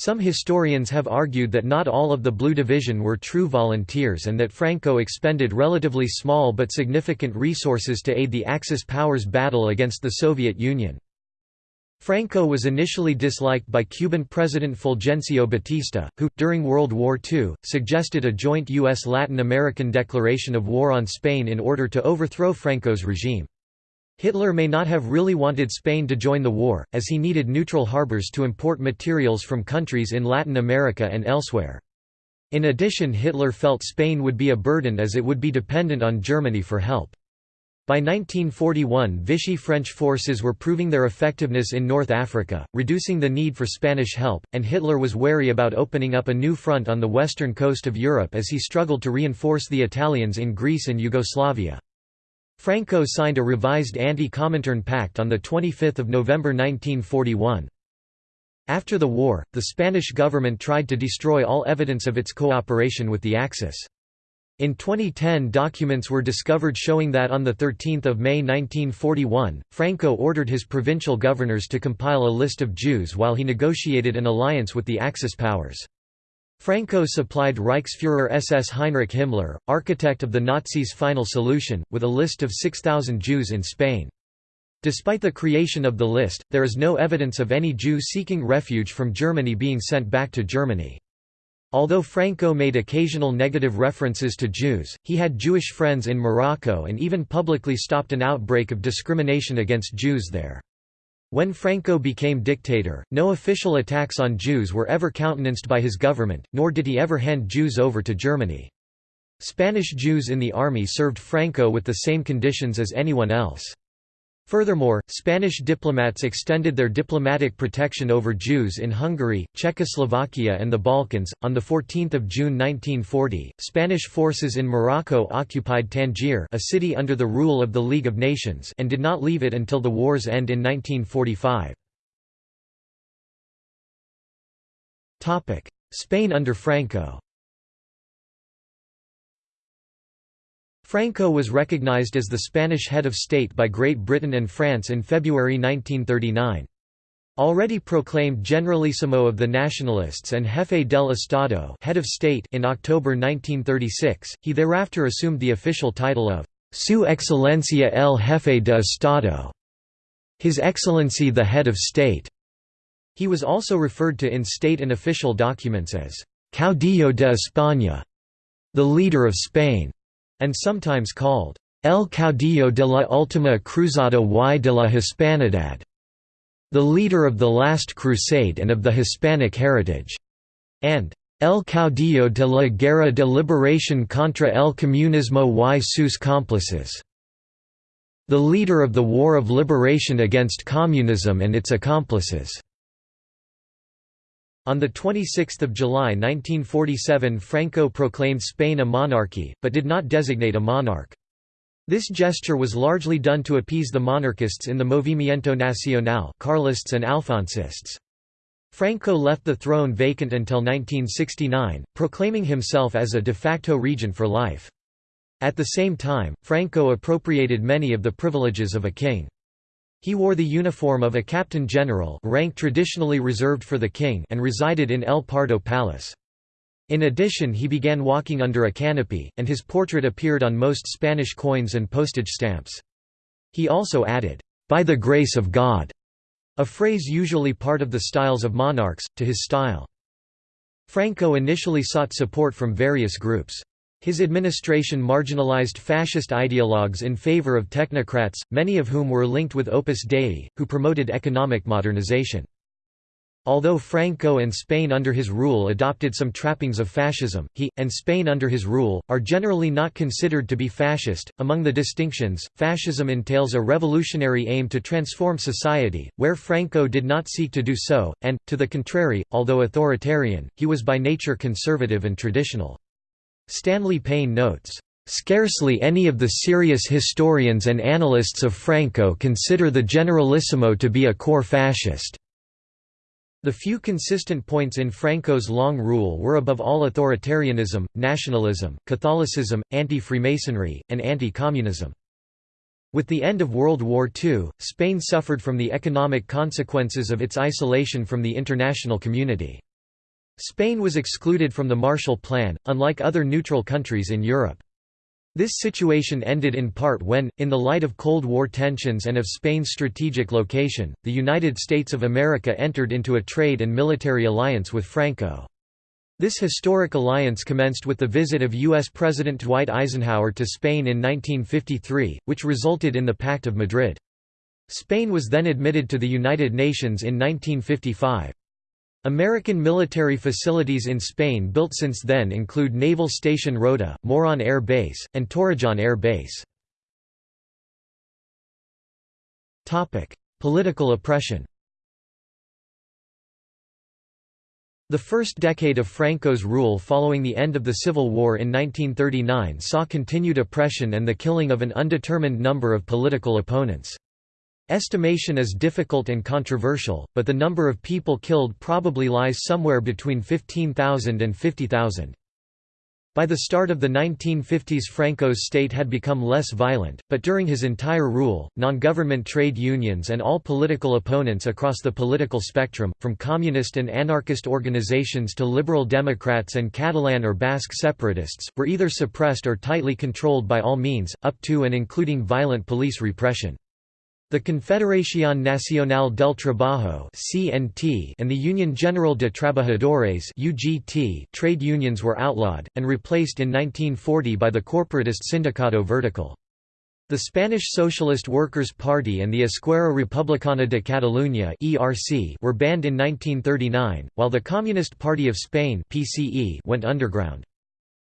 Some historians have argued that not all of the Blue Division were true volunteers and that Franco expended relatively small but significant resources to aid the Axis powers' battle against the Soviet Union. Franco was initially disliked by Cuban President Fulgencio Batista, who, during World War II, suggested a joint U.S.-Latin American declaration of war on Spain in order to overthrow Franco's regime. Hitler may not have really wanted Spain to join the war, as he needed neutral harbors to import materials from countries in Latin America and elsewhere. In addition Hitler felt Spain would be a burden as it would be dependent on Germany for help. By 1941 Vichy French forces were proving their effectiveness in North Africa, reducing the need for Spanish help, and Hitler was wary about opening up a new front on the western coast of Europe as he struggled to reinforce the Italians in Greece and Yugoslavia. Franco signed a revised Anti-Comintern Pact on 25 November 1941. After the war, the Spanish government tried to destroy all evidence of its cooperation with the Axis. In 2010 documents were discovered showing that on 13 May 1941, Franco ordered his provincial governors to compile a list of Jews while he negotiated an alliance with the Axis powers. Franco supplied Reichsfuhrer SS Heinrich Himmler, architect of the Nazis' final solution, with a list of 6,000 Jews in Spain. Despite the creation of the list, there is no evidence of any Jew seeking refuge from Germany being sent back to Germany. Although Franco made occasional negative references to Jews, he had Jewish friends in Morocco and even publicly stopped an outbreak of discrimination against Jews there. When Franco became dictator, no official attacks on Jews were ever countenanced by his government, nor did he ever hand Jews over to Germany. Spanish Jews in the army served Franco with the same conditions as anyone else. Furthermore, Spanish diplomats extended their diplomatic protection over Jews in Hungary, Czechoslovakia, and the Balkans. On the 14th of June 1940, Spanish forces in Morocco occupied Tangier, a city under the rule of the League of Nations, and did not leave it until the war's end in 1945. Topic: Spain under Franco. Franco was recognized as the Spanish head of state by Great Britain and France in February 1939. Already proclaimed Generalissimo of the Nationalists and Jefe del Estado head of state in October 1936, he thereafter assumed the official title of Su Excelencia el Jefe de Estado, His Excellency the Head of State. He was also referred to in state and official documents as Caudillo de España, the leader of Spain and sometimes called El Caudillo de la Última Cruzada y de la Hispanidad, the leader of the Last Crusade and of the Hispanic heritage, and El Caudillo de la Guerra de Liberación contra el Comunismo y sus cómplices, the leader of the War of Liberation against Communism and its accomplices. On 26 July 1947 Franco proclaimed Spain a monarchy, but did not designate a monarch. This gesture was largely done to appease the monarchists in the Movimiento Nacional Carlists and Alfonsists. Franco left the throne vacant until 1969, proclaiming himself as a de facto regent for life. At the same time, Franco appropriated many of the privileges of a king. He wore the uniform of a captain general rank traditionally reserved for the king and resided in El Pardo Palace. In addition he began walking under a canopy, and his portrait appeared on most Spanish coins and postage stamps. He also added, "'By the grace of God' a phrase usually part of the styles of monarchs, to his style. Franco initially sought support from various groups. His administration marginalized fascist ideologues in favor of technocrats, many of whom were linked with Opus Dei, who promoted economic modernization. Although Franco and Spain under his rule adopted some trappings of fascism, he, and Spain under his rule, are generally not considered to be fascist. Among the distinctions, fascism entails a revolutionary aim to transform society, where Franco did not seek to do so, and, to the contrary, although authoritarian, he was by nature conservative and traditional. Stanley Payne notes, "...scarcely any of the serious historians and analysts of Franco consider the Generalissimo to be a core fascist." The few consistent points in Franco's long rule were above all authoritarianism, nationalism, Catholicism, anti-Freemasonry, and anti-communism. With the end of World War II, Spain suffered from the economic consequences of its isolation from the international community. Spain was excluded from the Marshall Plan, unlike other neutral countries in Europe. This situation ended in part when, in the light of Cold War tensions and of Spain's strategic location, the United States of America entered into a trade and military alliance with Franco. This historic alliance commenced with the visit of U.S. President Dwight Eisenhower to Spain in 1953, which resulted in the Pact of Madrid. Spain was then admitted to the United Nations in 1955. American military facilities in Spain built since then include Naval Station Rota, Morón Air Base, and Torrejón Air Base. Political oppression The first decade of Franco's rule following the end of the Civil War in 1939 saw continued oppression and the killing of an undetermined number of political opponents. Estimation is difficult and controversial, but the number of people killed probably lies somewhere between 15,000 and 50,000. By the start of the 1950s Franco's state had become less violent, but during his entire rule, non-government trade unions and all political opponents across the political spectrum, from communist and anarchist organizations to liberal Democrats and Catalan or Basque separatists, were either suppressed or tightly controlled by all means, up to and including violent police repression. The Confederación Nacional del Trabajo (CNT) and the Union General de Trabajadores (UGT) trade unions were outlawed and replaced in 1940 by the corporatist Sindicato Vertical. The Spanish Socialist Workers' Party and the Esquerra Republicana de Catalunya (ERC) were banned in 1939, while the Communist Party of Spain (PCE) went underground.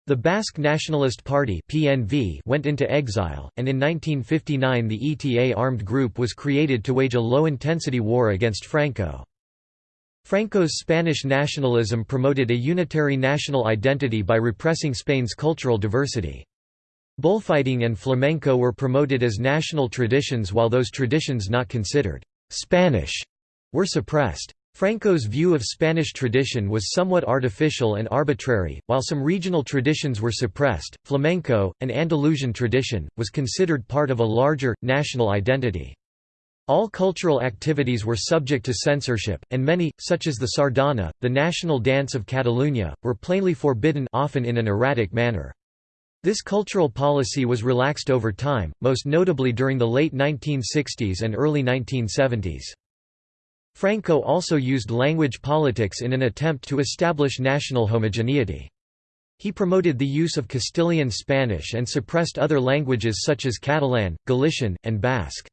The Basque Nationalist Party (PNV) went into exile, and in 1959 the ETA armed group was created to wage a low-intensity war against Franco. Franco's Spanish nationalism promoted a unitary national identity by repressing Spain's cultural diversity. Bullfighting and flamenco were promoted as national traditions while those traditions not considered «Spanish» were suppressed. Franco's view of Spanish tradition was somewhat artificial and arbitrary, while some regional traditions were suppressed. Flamenco, an Andalusian tradition, was considered part of a larger, national identity. All cultural activities were subject to censorship, and many, such as the sardana, the national dance of Catalunya, were plainly forbidden often in an erratic manner. This cultural policy was relaxed over time, most notably during the late 1960s and early 1970s. Franco also used language politics in an attempt to establish national homogeneity. He promoted the use of Castilian Spanish and suppressed other languages such as Catalan, Galician, and Basque.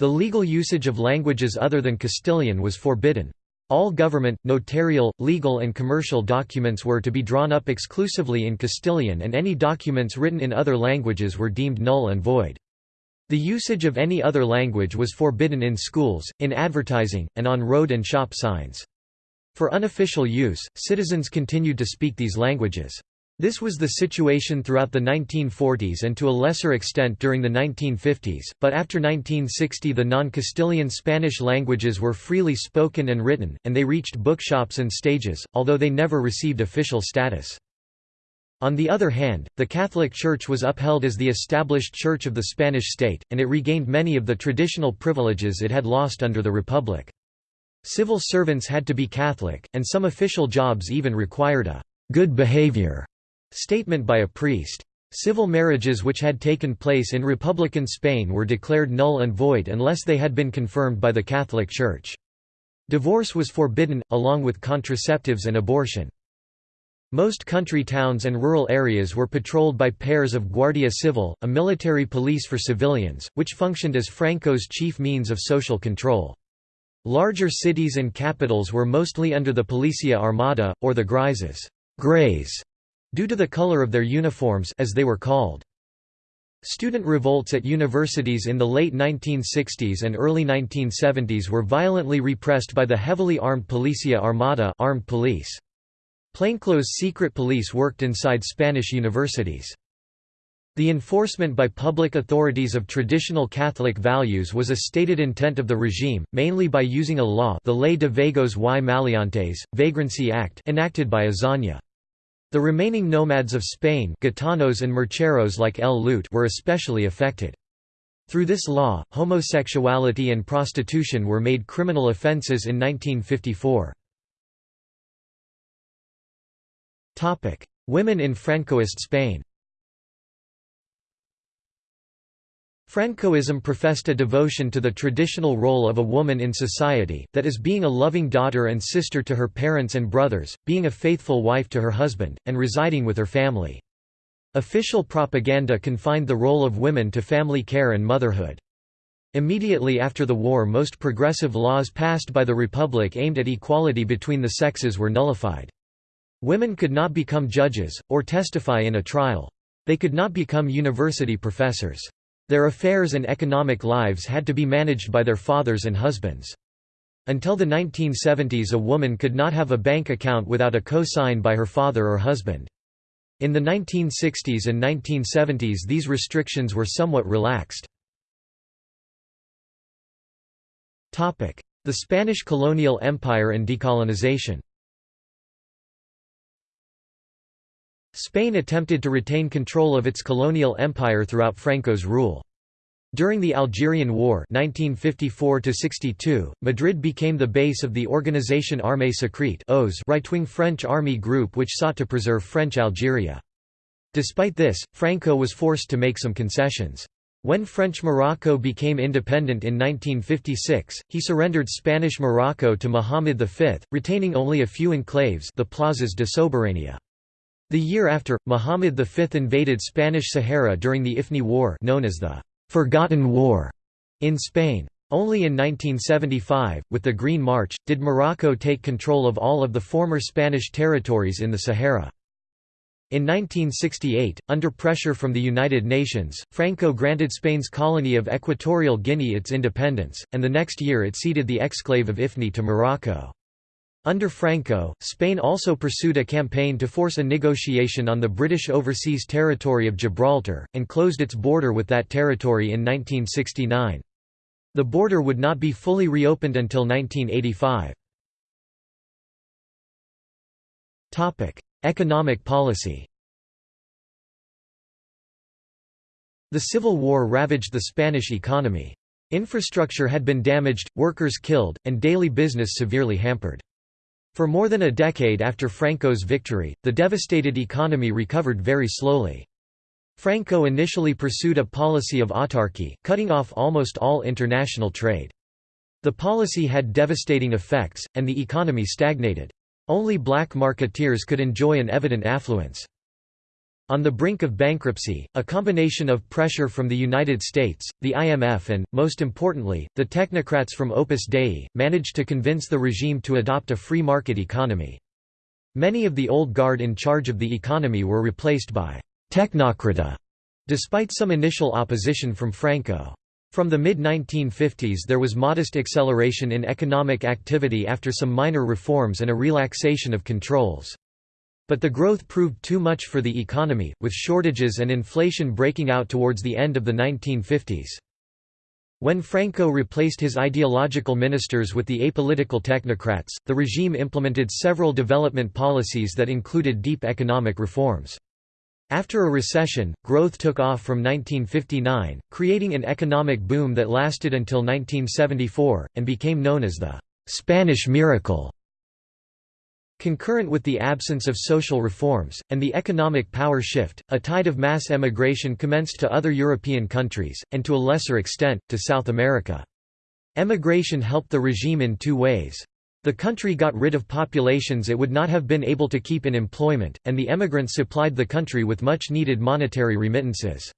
The legal usage of languages other than Castilian was forbidden. All government, notarial, legal and commercial documents were to be drawn up exclusively in Castilian and any documents written in other languages were deemed null and void. The usage of any other language was forbidden in schools, in advertising, and on road and shop signs. For unofficial use, citizens continued to speak these languages. This was the situation throughout the 1940s and to a lesser extent during the 1950s, but after 1960 the non-Castilian Spanish languages were freely spoken and written, and they reached bookshops and stages, although they never received official status. On the other hand, the Catholic Church was upheld as the established church of the Spanish state, and it regained many of the traditional privileges it had lost under the Republic. Civil servants had to be Catholic, and some official jobs even required a «good behavior» statement by a priest. Civil marriages which had taken place in Republican Spain were declared null and void unless they had been confirmed by the Catholic Church. Divorce was forbidden, along with contraceptives and abortion. Most country towns and rural areas were patrolled by pairs of Guardia Civil, a military police for civilians, which functioned as Franco's chief means of social control. Larger cities and capitals were mostly under the Policia Armada, or the Grises Greys, due to the color of their uniforms as they were called. Student revolts at universities in the late 1960s and early 1970s were violently repressed by the heavily armed Policia Armada armed police. Plainclothes secret police worked inside Spanish universities. The enforcement by public authorities of traditional Catholic values was a stated intent of the regime, mainly by using a law the Ley de Vagos y Maleantes, Vagrancy Act enacted by Azaña. The remaining nomads of Spain gitanos and mercheros like El Lute were especially affected. Through this law, homosexuality and prostitution were made criminal offences in 1954. Topic: Women in Francoist Spain. Francoism professed a devotion to the traditional role of a woman in society, that is being a loving daughter and sister to her parents and brothers, being a faithful wife to her husband, and residing with her family. Official propaganda confined the role of women to family care and motherhood. Immediately after the war most progressive laws passed by the Republic aimed at equality between the sexes were nullified. Women could not become judges, or testify in a trial. They could not become university professors. Their affairs and economic lives had to be managed by their fathers and husbands. Until the 1970s a woman could not have a bank account without a co-sign by her father or husband. In the 1960s and 1970s these restrictions were somewhat relaxed. The Spanish colonial empire and decolonization Spain attempted to retain control of its colonial empire throughout Franco's rule. During the Algerian War 1954 Madrid became the base of the Organisation Armée Secrète right-wing French army group which sought to preserve French Algeria. Despite this, Franco was forced to make some concessions. When French Morocco became independent in 1956, he surrendered Spanish Morocco to Muhammad V, retaining only a few enclaves the plazas de soberania. The year after, Muhammad V invaded Spanish Sahara during the Ifni War known as the «Forgotten War» in Spain. Only in 1975, with the Green March, did Morocco take control of all of the former Spanish territories in the Sahara. In 1968, under pressure from the United Nations, Franco granted Spain's colony of Equatorial Guinea its independence, and the next year it ceded the exclave of Ifni to Morocco. Under Franco, Spain also pursued a campaign to force a negotiation on the British overseas territory of Gibraltar, and closed its border with that territory in 1969. The border would not be fully reopened until 1985. Economic policy The Civil War ravaged the Spanish economy. Infrastructure had been damaged, workers killed, and daily business severely hampered. For more than a decade after Franco's victory, the devastated economy recovered very slowly. Franco initially pursued a policy of autarky, cutting off almost all international trade. The policy had devastating effects, and the economy stagnated. Only black marketeers could enjoy an evident affluence. On the brink of bankruptcy, a combination of pressure from the United States, the IMF and, most importantly, the technocrats from Opus Dei, managed to convince the regime to adopt a free market economy. Many of the old guard in charge of the economy were replaced by «technocrata», despite some initial opposition from Franco. From the mid-1950s there was modest acceleration in economic activity after some minor reforms and a relaxation of controls. But the growth proved too much for the economy, with shortages and inflation breaking out towards the end of the 1950s. When Franco replaced his ideological ministers with the apolitical technocrats, the regime implemented several development policies that included deep economic reforms. After a recession, growth took off from 1959, creating an economic boom that lasted until 1974, and became known as the «Spanish Miracle». Concurrent with the absence of social reforms, and the economic power shift, a tide of mass emigration commenced to other European countries, and to a lesser extent, to South America. Emigration helped the regime in two ways. The country got rid of populations it would not have been able to keep in employment, and the emigrants supplied the country with much needed monetary remittances.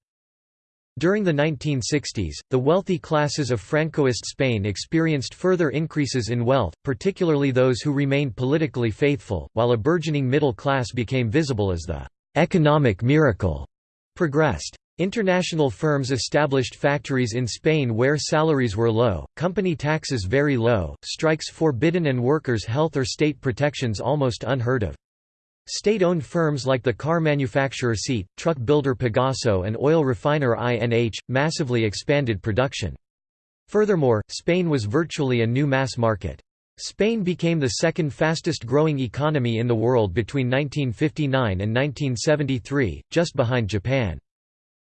During the 1960s, the wealthy classes of Francoist Spain experienced further increases in wealth, particularly those who remained politically faithful, while a burgeoning middle class became visible as the «economic miracle» progressed. International firms established factories in Spain where salaries were low, company taxes very low, strikes forbidden and workers' health or state protections almost unheard of. State-owned firms like the car manufacturer SEAT, truck builder Pegaso and oil refiner INH, massively expanded production. Furthermore, Spain was virtually a new mass market. Spain became the second fastest growing economy in the world between 1959 and 1973, just behind Japan.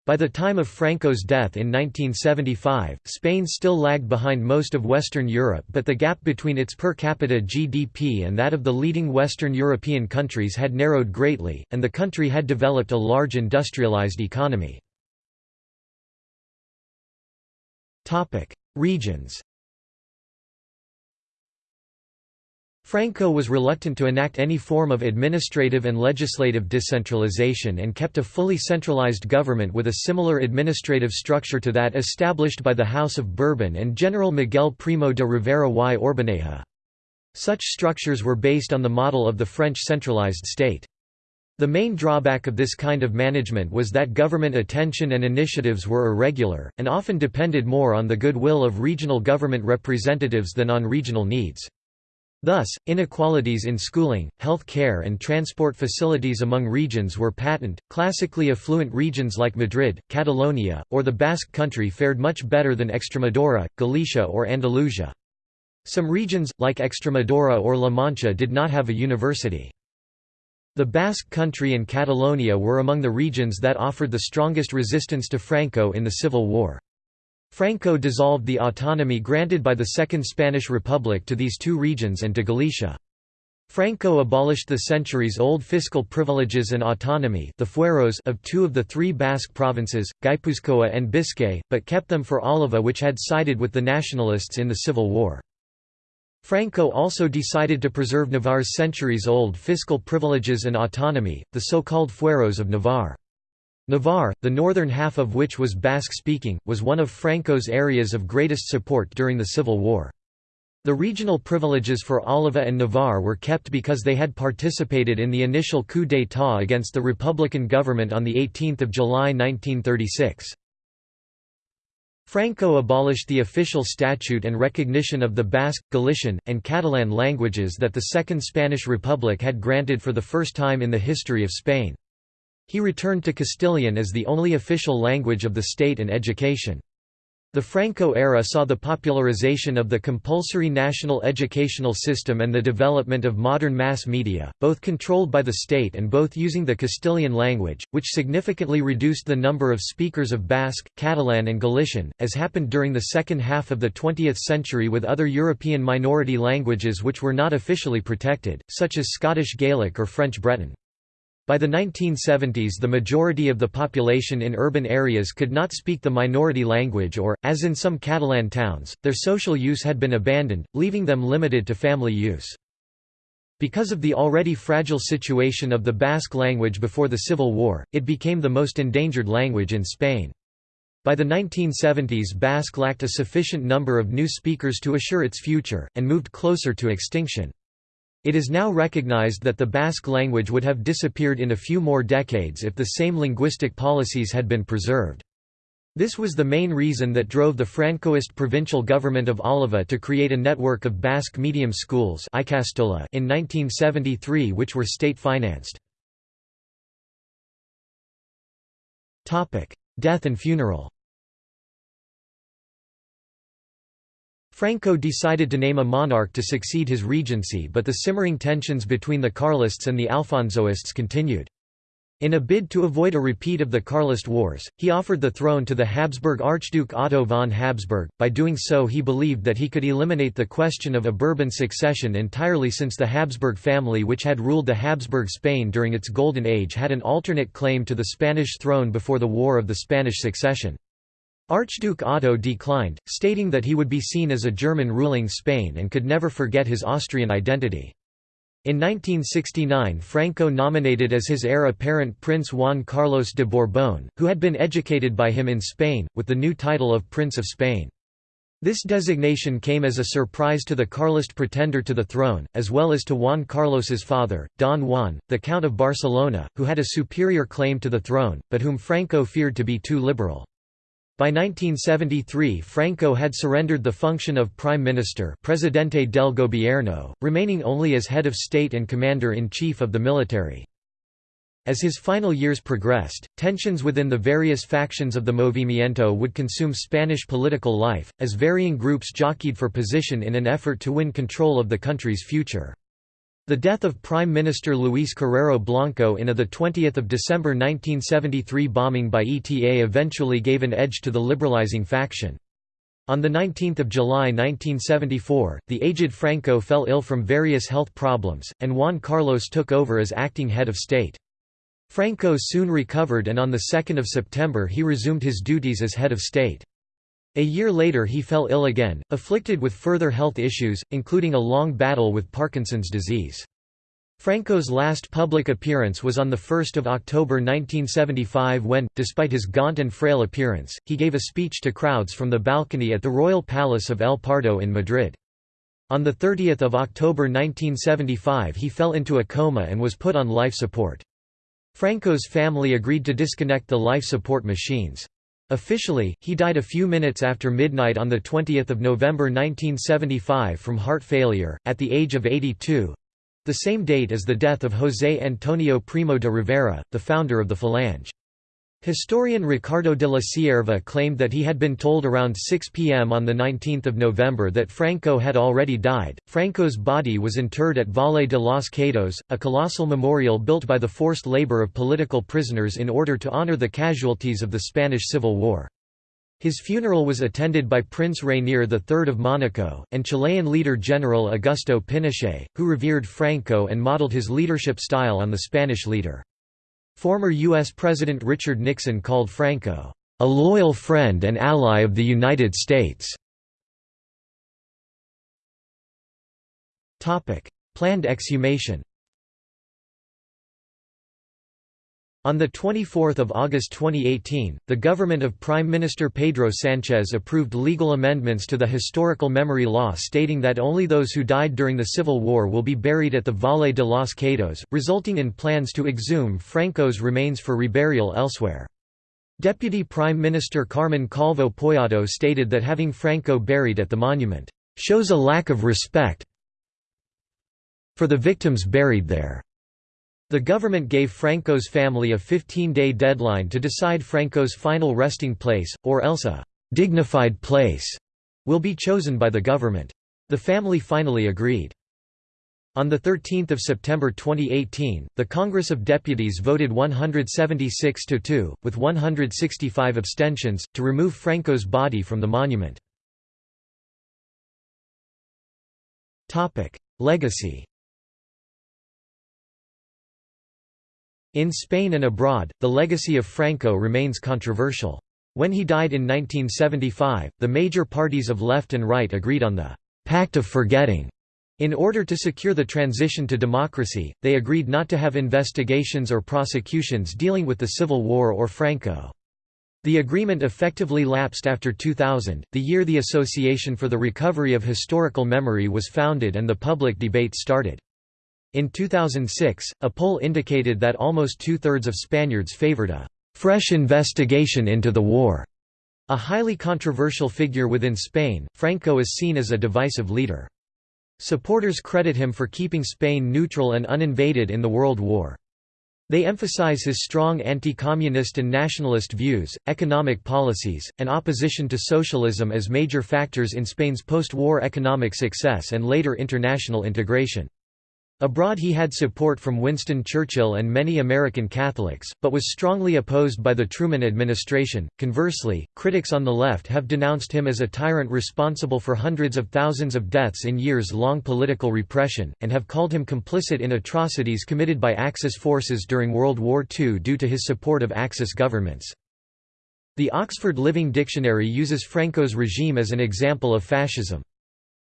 By the time of Franco's death in 1975, Spain still lagged behind most of Western Europe but the gap between its per capita GDP and that of the leading Western European countries had narrowed greatly, and the country had developed a large industrialized economy. Regions Franco was reluctant to enact any form of administrative and legislative decentralization and kept a fully centralized government with a similar administrative structure to that established by the House of Bourbon and General Miguel Primo de Rivera y Orbaneja. Such structures were based on the model of the French centralized state. The main drawback of this kind of management was that government attention and initiatives were irregular, and often depended more on the goodwill of regional government representatives than on regional needs. Thus, inequalities in schooling, health care and transport facilities among regions were patent. Classically affluent regions like Madrid, Catalonia, or the Basque country fared much better than Extremadura, Galicia or Andalusia. Some regions, like Extremadura or La Mancha did not have a university. The Basque Country and Catalonia were among the regions that offered the strongest resistance to Franco in the Civil War. Franco dissolved the autonomy granted by the Second Spanish Republic to these two regions and to Galicia. Franco abolished the centuries-old fiscal privileges and autonomy the fueros of two of the three Basque provinces, Guipuzcoa and Biscay, but kept them for Álava which had sided with the nationalists in the Civil War. Franco also decided to preserve Navarre's centuries-old fiscal privileges and autonomy, the so-called fueros of Navarre. Navarre, the northern half of which was Basque-speaking, was one of Franco's areas of greatest support during the Civil War. The regional privileges for Álava and Navarre were kept because they had participated in the initial coup d'état against the Republican government on 18 July 1936. Franco abolished the official statute and recognition of the Basque, Galician, and Catalan languages that the Second Spanish Republic had granted for the first time in the history of Spain. He returned to Castilian as the only official language of the state and education. The Franco era saw the popularization of the compulsory national educational system and the development of modern mass media, both controlled by the state and both using the Castilian language, which significantly reduced the number of speakers of Basque, Catalan and Galician, as happened during the second half of the 20th century with other European minority languages which were not officially protected, such as Scottish Gaelic or French Breton. By the 1970s the majority of the population in urban areas could not speak the minority language or, as in some Catalan towns, their social use had been abandoned, leaving them limited to family use. Because of the already fragile situation of the Basque language before the Civil War, it became the most endangered language in Spain. By the 1970s Basque lacked a sufficient number of new speakers to assure its future, and moved closer to extinction. It is now recognized that the Basque language would have disappeared in a few more decades if the same linguistic policies had been preserved. This was the main reason that drove the Francoist provincial government of Álava to create a network of Basque medium schools in 1973 which were state-financed. Death and funeral Franco decided to name a monarch to succeed his regency but the simmering tensions between the Carlists and the Alfonsoists continued. In a bid to avoid a repeat of the Carlist Wars, he offered the throne to the Habsburg Archduke Otto von Habsburg. By doing so, he believed that he could eliminate the question of a Bourbon succession entirely since the Habsburg family, which had ruled the Habsburg Spain during its Golden Age, had an alternate claim to the Spanish throne before the War of the Spanish Succession. Archduke Otto declined, stating that he would be seen as a German ruling Spain and could never forget his Austrian identity. In 1969 Franco nominated as his heir apparent Prince Juan Carlos de Borbón, who had been educated by him in Spain, with the new title of Prince of Spain. This designation came as a surprise to the Carlist pretender to the throne, as well as to Juan Carlos's father, Don Juan, the Count of Barcelona, who had a superior claim to the throne, but whom Franco feared to be too liberal. By 1973 Franco had surrendered the function of Prime Minister Presidente del Gobierno, remaining only as head of state and commander-in-chief of the military. As his final years progressed, tensions within the various factions of the Movimiento would consume Spanish political life, as varying groups jockeyed for position in an effort to win control of the country's future. The death of Prime Minister Luis Carrero Blanco in a 20 December 1973 bombing by ETA eventually gave an edge to the liberalizing faction. On 19 July 1974, the aged Franco fell ill from various health problems, and Juan Carlos took over as acting head of state. Franco soon recovered and on 2 September he resumed his duties as head of state. A year later he fell ill again, afflicted with further health issues, including a long battle with Parkinson's disease. Franco's last public appearance was on 1 October 1975 when, despite his gaunt and frail appearance, he gave a speech to crowds from the balcony at the Royal Palace of El Pardo in Madrid. On 30 October 1975 he fell into a coma and was put on life support. Franco's family agreed to disconnect the life support machines. Officially, he died a few minutes after midnight on 20 November 1975 from heart failure, at the age of 82—the same date as the death of José Antonio Primo de Rivera, the founder of the Falange. Historian Ricardo de la Cierva claimed that he had been told around 6 p.m. on 19 November that Franco had already died. Franco's body was interred at Valle de los Caídos, a colossal memorial built by the forced labor of political prisoners in order to honor the casualties of the Spanish Civil War. His funeral was attended by Prince Rainier III of Monaco, and Chilean leader General Augusto Pinochet, who revered Franco and modeled his leadership style on the Spanish leader. Former U.S. President Richard Nixon called Franco, "...a loyal friend and ally of the United States." Planned exhumation On 24 August 2018, the government of Prime Minister Pedro Sanchez approved legal amendments to the historical memory law stating that only those who died during the Civil War will be buried at the Valle de los Caídos, resulting in plans to exhume Franco's remains for reburial elsewhere. Deputy Prime Minister Carmen Calvo Poyado stated that having Franco buried at the monument, "...shows a lack of respect for the victims buried there." The government gave Franco's family a 15-day deadline to decide Franco's final resting place, or else a «dignified place» will be chosen by the government. The family finally agreed. On 13 September 2018, the Congress of Deputies voted 176 to 2, with 165 abstentions, to remove Franco's body from the monument. Legacy In Spain and abroad, the legacy of Franco remains controversial. When he died in 1975, the major parties of left and right agreed on the «pact of forgetting». In order to secure the transition to democracy, they agreed not to have investigations or prosecutions dealing with the Civil War or Franco. The agreement effectively lapsed after 2000, the year the Association for the Recovery of Historical Memory was founded and the public debate started. In 2006, a poll indicated that almost two-thirds of Spaniards favored a «fresh investigation into the war». A highly controversial figure within Spain, Franco is seen as a divisive leader. Supporters credit him for keeping Spain neutral and uninvaded in the World War. They emphasize his strong anti-communist and nationalist views, economic policies, and opposition to socialism as major factors in Spain's post-war economic success and later international integration. Abroad he had support from Winston Churchill and many American Catholics, but was strongly opposed by the Truman administration. Conversely, critics on the left have denounced him as a tyrant responsible for hundreds of thousands of deaths in years-long political repression, and have called him complicit in atrocities committed by Axis forces during World War II due to his support of Axis governments. The Oxford Living Dictionary uses Franco's regime as an example of fascism.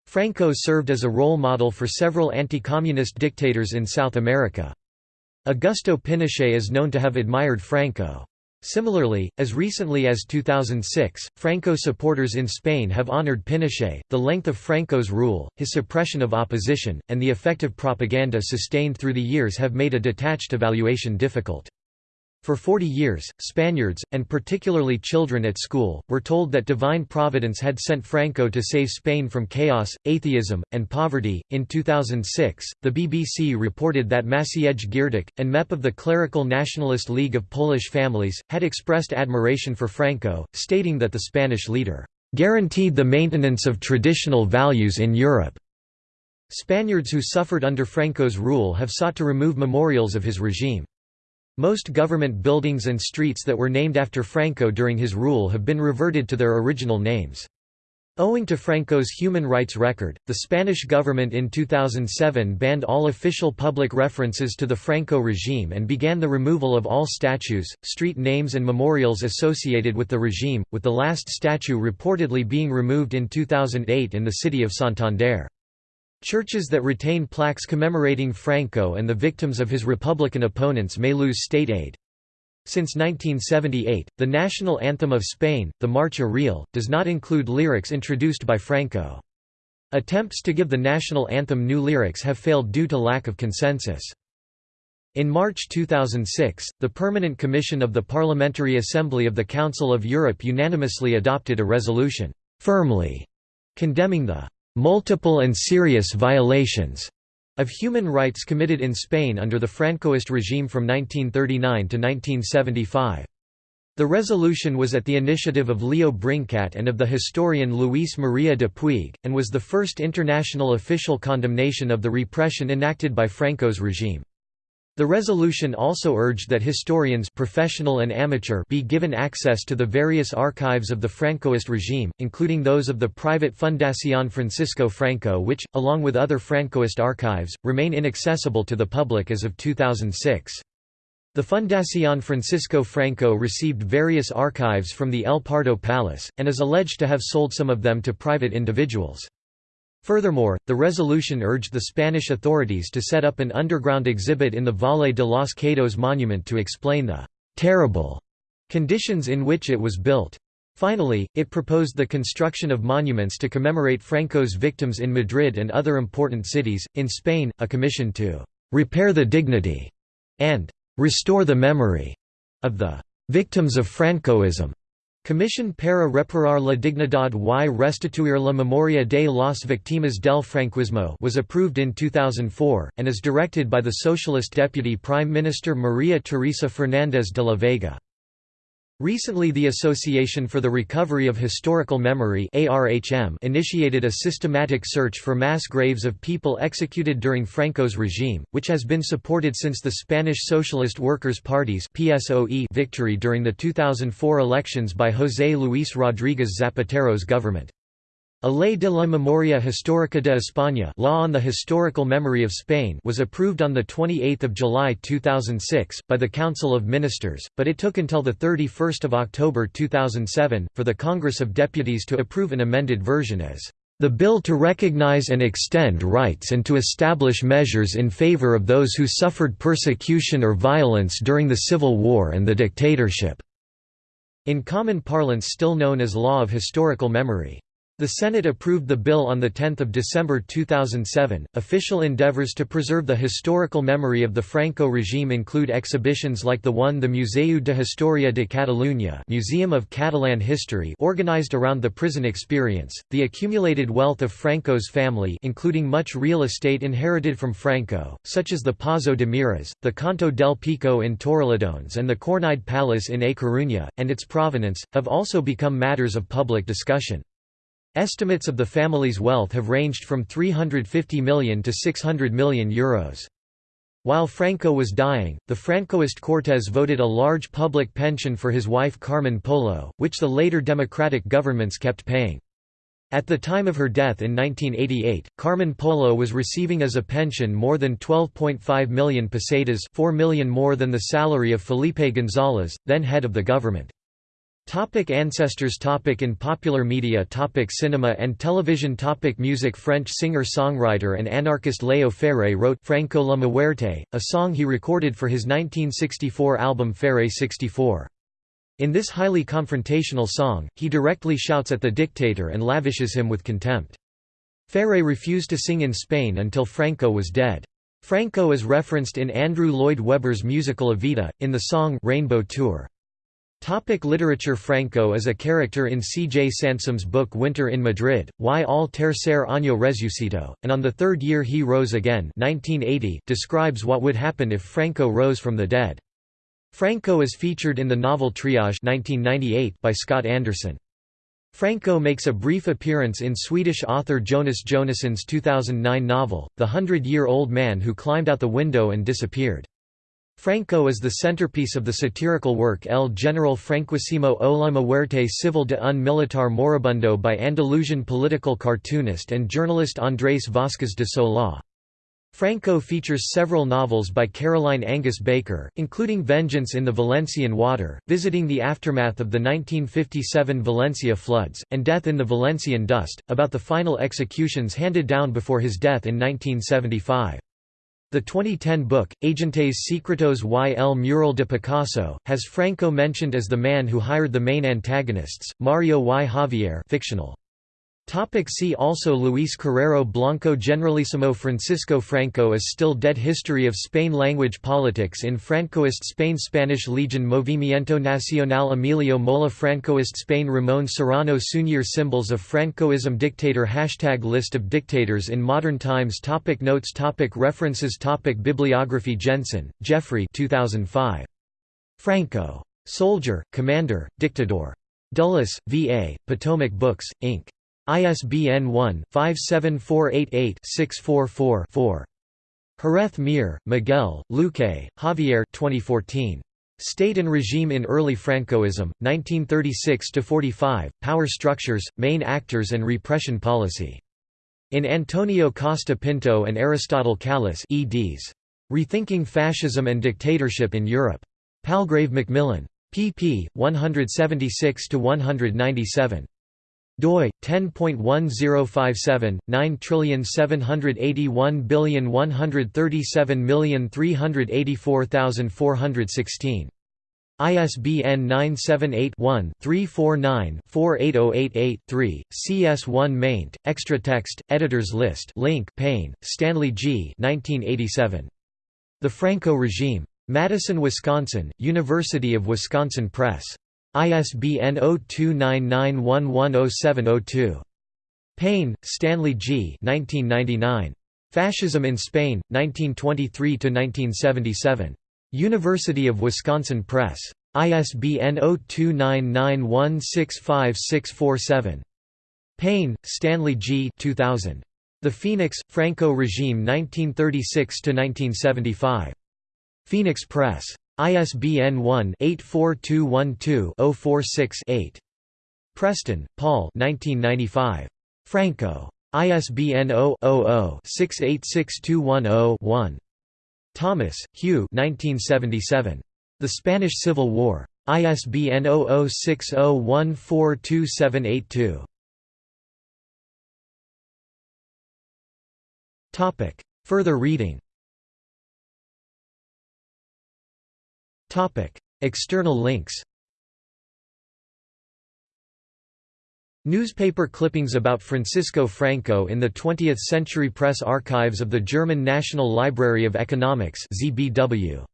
Franco served as a role model for several anti-communist dictators in South America. Augusto Pinochet is known to have admired Franco. Similarly, as recently as 2006, Franco supporters in Spain have honored Pinochet. The length of Franco's rule, his suppression of opposition, and the effective propaganda sustained through the years have made a detached evaluation difficult. For 40 years, Spaniards, and particularly children at school, were told that divine providence had sent Franco to save Spain from chaos, atheism, and poverty. In 2006, the BBC reported that Maciej Giertych, and MEP of the Clerical Nationalist League of Polish Families, had expressed admiration for Franco, stating that the Spanish leader guaranteed the maintenance of traditional values in Europe. Spaniards who suffered under Franco's rule have sought to remove memorials of his regime. Most government buildings and streets that were named after Franco during his rule have been reverted to their original names. Owing to Franco's human rights record, the Spanish government in 2007 banned all official public references to the Franco regime and began the removal of all statues, street names and memorials associated with the regime, with the last statue reportedly being removed in 2008 in the city of Santander. Churches that retain plaques commemorating Franco and the victims of his Republican opponents may lose state aid. Since 1978, the national anthem of Spain, the Marcha Real, does not include lyrics introduced by Franco. Attempts to give the national anthem new lyrics have failed due to lack of consensus. In March 2006, the Permanent Commission of the Parliamentary Assembly of the Council of Europe unanimously adopted a resolution, firmly condemning the multiple and serious violations of human rights committed in Spain under the Francoist regime from 1939 to 1975. The resolution was at the initiative of Leo Brincat and of the historian Luis Maria de Puig, and was the first international official condemnation of the repression enacted by Franco's regime. The resolution also urged that historians professional and amateur be given access to the various archives of the Francoist regime, including those of the private Fundación Francisco Franco which, along with other Francoist archives, remain inaccessible to the public as of 2006. The Fundación Francisco Franco received various archives from the El Pardo Palace, and is alleged to have sold some of them to private individuals. Furthermore, the resolution urged the Spanish authorities to set up an underground exhibit in the Valle de los Caídos monument to explain the «terrible» conditions in which it was built. Finally, it proposed the construction of monuments to commemorate Franco's victims in Madrid and other important cities. In Spain, a commission to «repair the dignity» and restore the memory of the victims of Francoism. Commission para reparar la dignidad y restituir la memoria de las víctimas del franquismo was approved in 2004, and is directed by the Socialist Deputy Prime Minister Maria Teresa Fernández de la Vega. Recently the Association for the Recovery of Historical Memory initiated a systematic search for mass graves of people executed during Franco's regime, which has been supported since the Spanish Socialist Workers' Party's victory during the 2004 elections by José Luis Rodríguez Zapatero's government. A Ley de la Memoria Histórica de España Law on the Historical Memory of Spain was approved on 28 July 2006, by the Council of Ministers, but it took until 31 October 2007, for the Congress of Deputies to approve an amended version as the bill to recognize and extend rights and to establish measures in favor of those who suffered persecution or violence during the Civil War and the dictatorship", in common parlance still known as Law of Historical Memory. The Senate approved the bill on 10 December 2007. Official endeavors to preserve the historical memory of the Franco regime include exhibitions like the one the Museu de Historia de Catalunya Museum of Catalan History organized around the prison experience, the accumulated wealth of Franco's family including much real estate inherited from Franco, such as the Pazo de Miras, the Canto del Pico in Torrelodones and the Cornide Palace in A Coruña, and its provenance, have also become matters of public discussion. Estimates of the family's wealth have ranged from 350 million to 600 million euros. While Franco was dying, the Francoist Cortes voted a large public pension for his wife Carmen Polo, which the later democratic governments kept paying. At the time of her death in 1988, Carmen Polo was receiving as a pension more than 12.5 million pesetas 4 million more than the salary of Felipe González, then head of the government. Topic ancestors topic In popular media topic Cinema and television topic Music French singer-songwriter and anarchist Léo Ferré wrote Franco la Muerte, a song he recorded for his 1964 album Ferré 64. In this highly confrontational song, he directly shouts at the dictator and lavishes him with contempt. Ferré refused to sing in Spain until Franco was dead. Franco is referenced in Andrew Lloyd Webber's musical Evita, in the song Rainbow Tour. Topic literature Franco is a character in C. J. Sansom's book Winter in Madrid, Y al tercer año resucitó, and on the third year he rose again 1980 describes what would happen if Franco rose from the dead. Franco is featured in the novel Triage 1998 by Scott Anderson. Franco makes a brief appearance in Swedish author Jonas Jonasson's 2009 novel, The Hundred-Year-Old Man Who Climbed Out the Window and Disappeared. Franco is the centerpiece of the satirical work El General Franquísimo o la muerte civil de un militar moribundo by Andalusian political cartoonist and journalist Andrés Vázquez de Solá. Franco features several novels by Caroline Angus Baker, including Vengeance in the Valencian Water, visiting the aftermath of the 1957 Valencia floods, and Death in the Valencian Dust, about the final executions handed down before his death in 1975. The 2010 book, Agentes Secretos y el Mural de Picasso, has Franco mentioned as the man who hired the main antagonists, Mario y Javier fictional. Topic see also Luis Carrero Blanco Generalissimo Francisco Franco is still dead History of Spain Language Politics in Francoist Spain Spanish Legion Movimiento Nacional Emilio Mola Francoist Spain Ramón Serrano Suñer Symbols of Francoism Dictator Hashtag List of dictators in modern times topic Notes topic References topic Bibliography Jensen, Geoffrey 2005. Franco. Soldier, Commander, Dictator. Dulles, V.A., Potomac Books, Inc. ISBN 1-57488-644-4. Jerez Mir, Miguel, Luque, Javier 2014. State and Regime in Early Francoism, 1936–45, Power Structures, Main Actors and Repression Policy. In Antonio Costa Pinto and Aristotle Kallis eds. Rethinking Fascism and Dictatorship in Europe. Palgrave Macmillan. pp. 176–197 doi 10.1057 9781137384416 ISBN 978-1-349-48088-3, CS1 maint, extra text, editors list link Payne, Stanley G. 1987. The Franco Regime. Madison, Wisconsin, University of Wisconsin Press. ISBN 0299110702. Payne, Stanley G. 1999. Fascism in Spain, 1923–1977. University of Wisconsin Press. ISBN 0299165647. Payne, Stanley G. 2000. The Phoenix, Franco Regime 1936–1975. Phoenix Press. ISBN 1-84212-046-8. Preston, Paul Franco. ISBN 0-00-686210-1. Thomas, Hugh The Spanish Civil War. ISBN 0060142782. Further reading External links Newspaper clippings about Francisco Franco in the 20th Century Press Archives of the German National Library of Economics ZBW.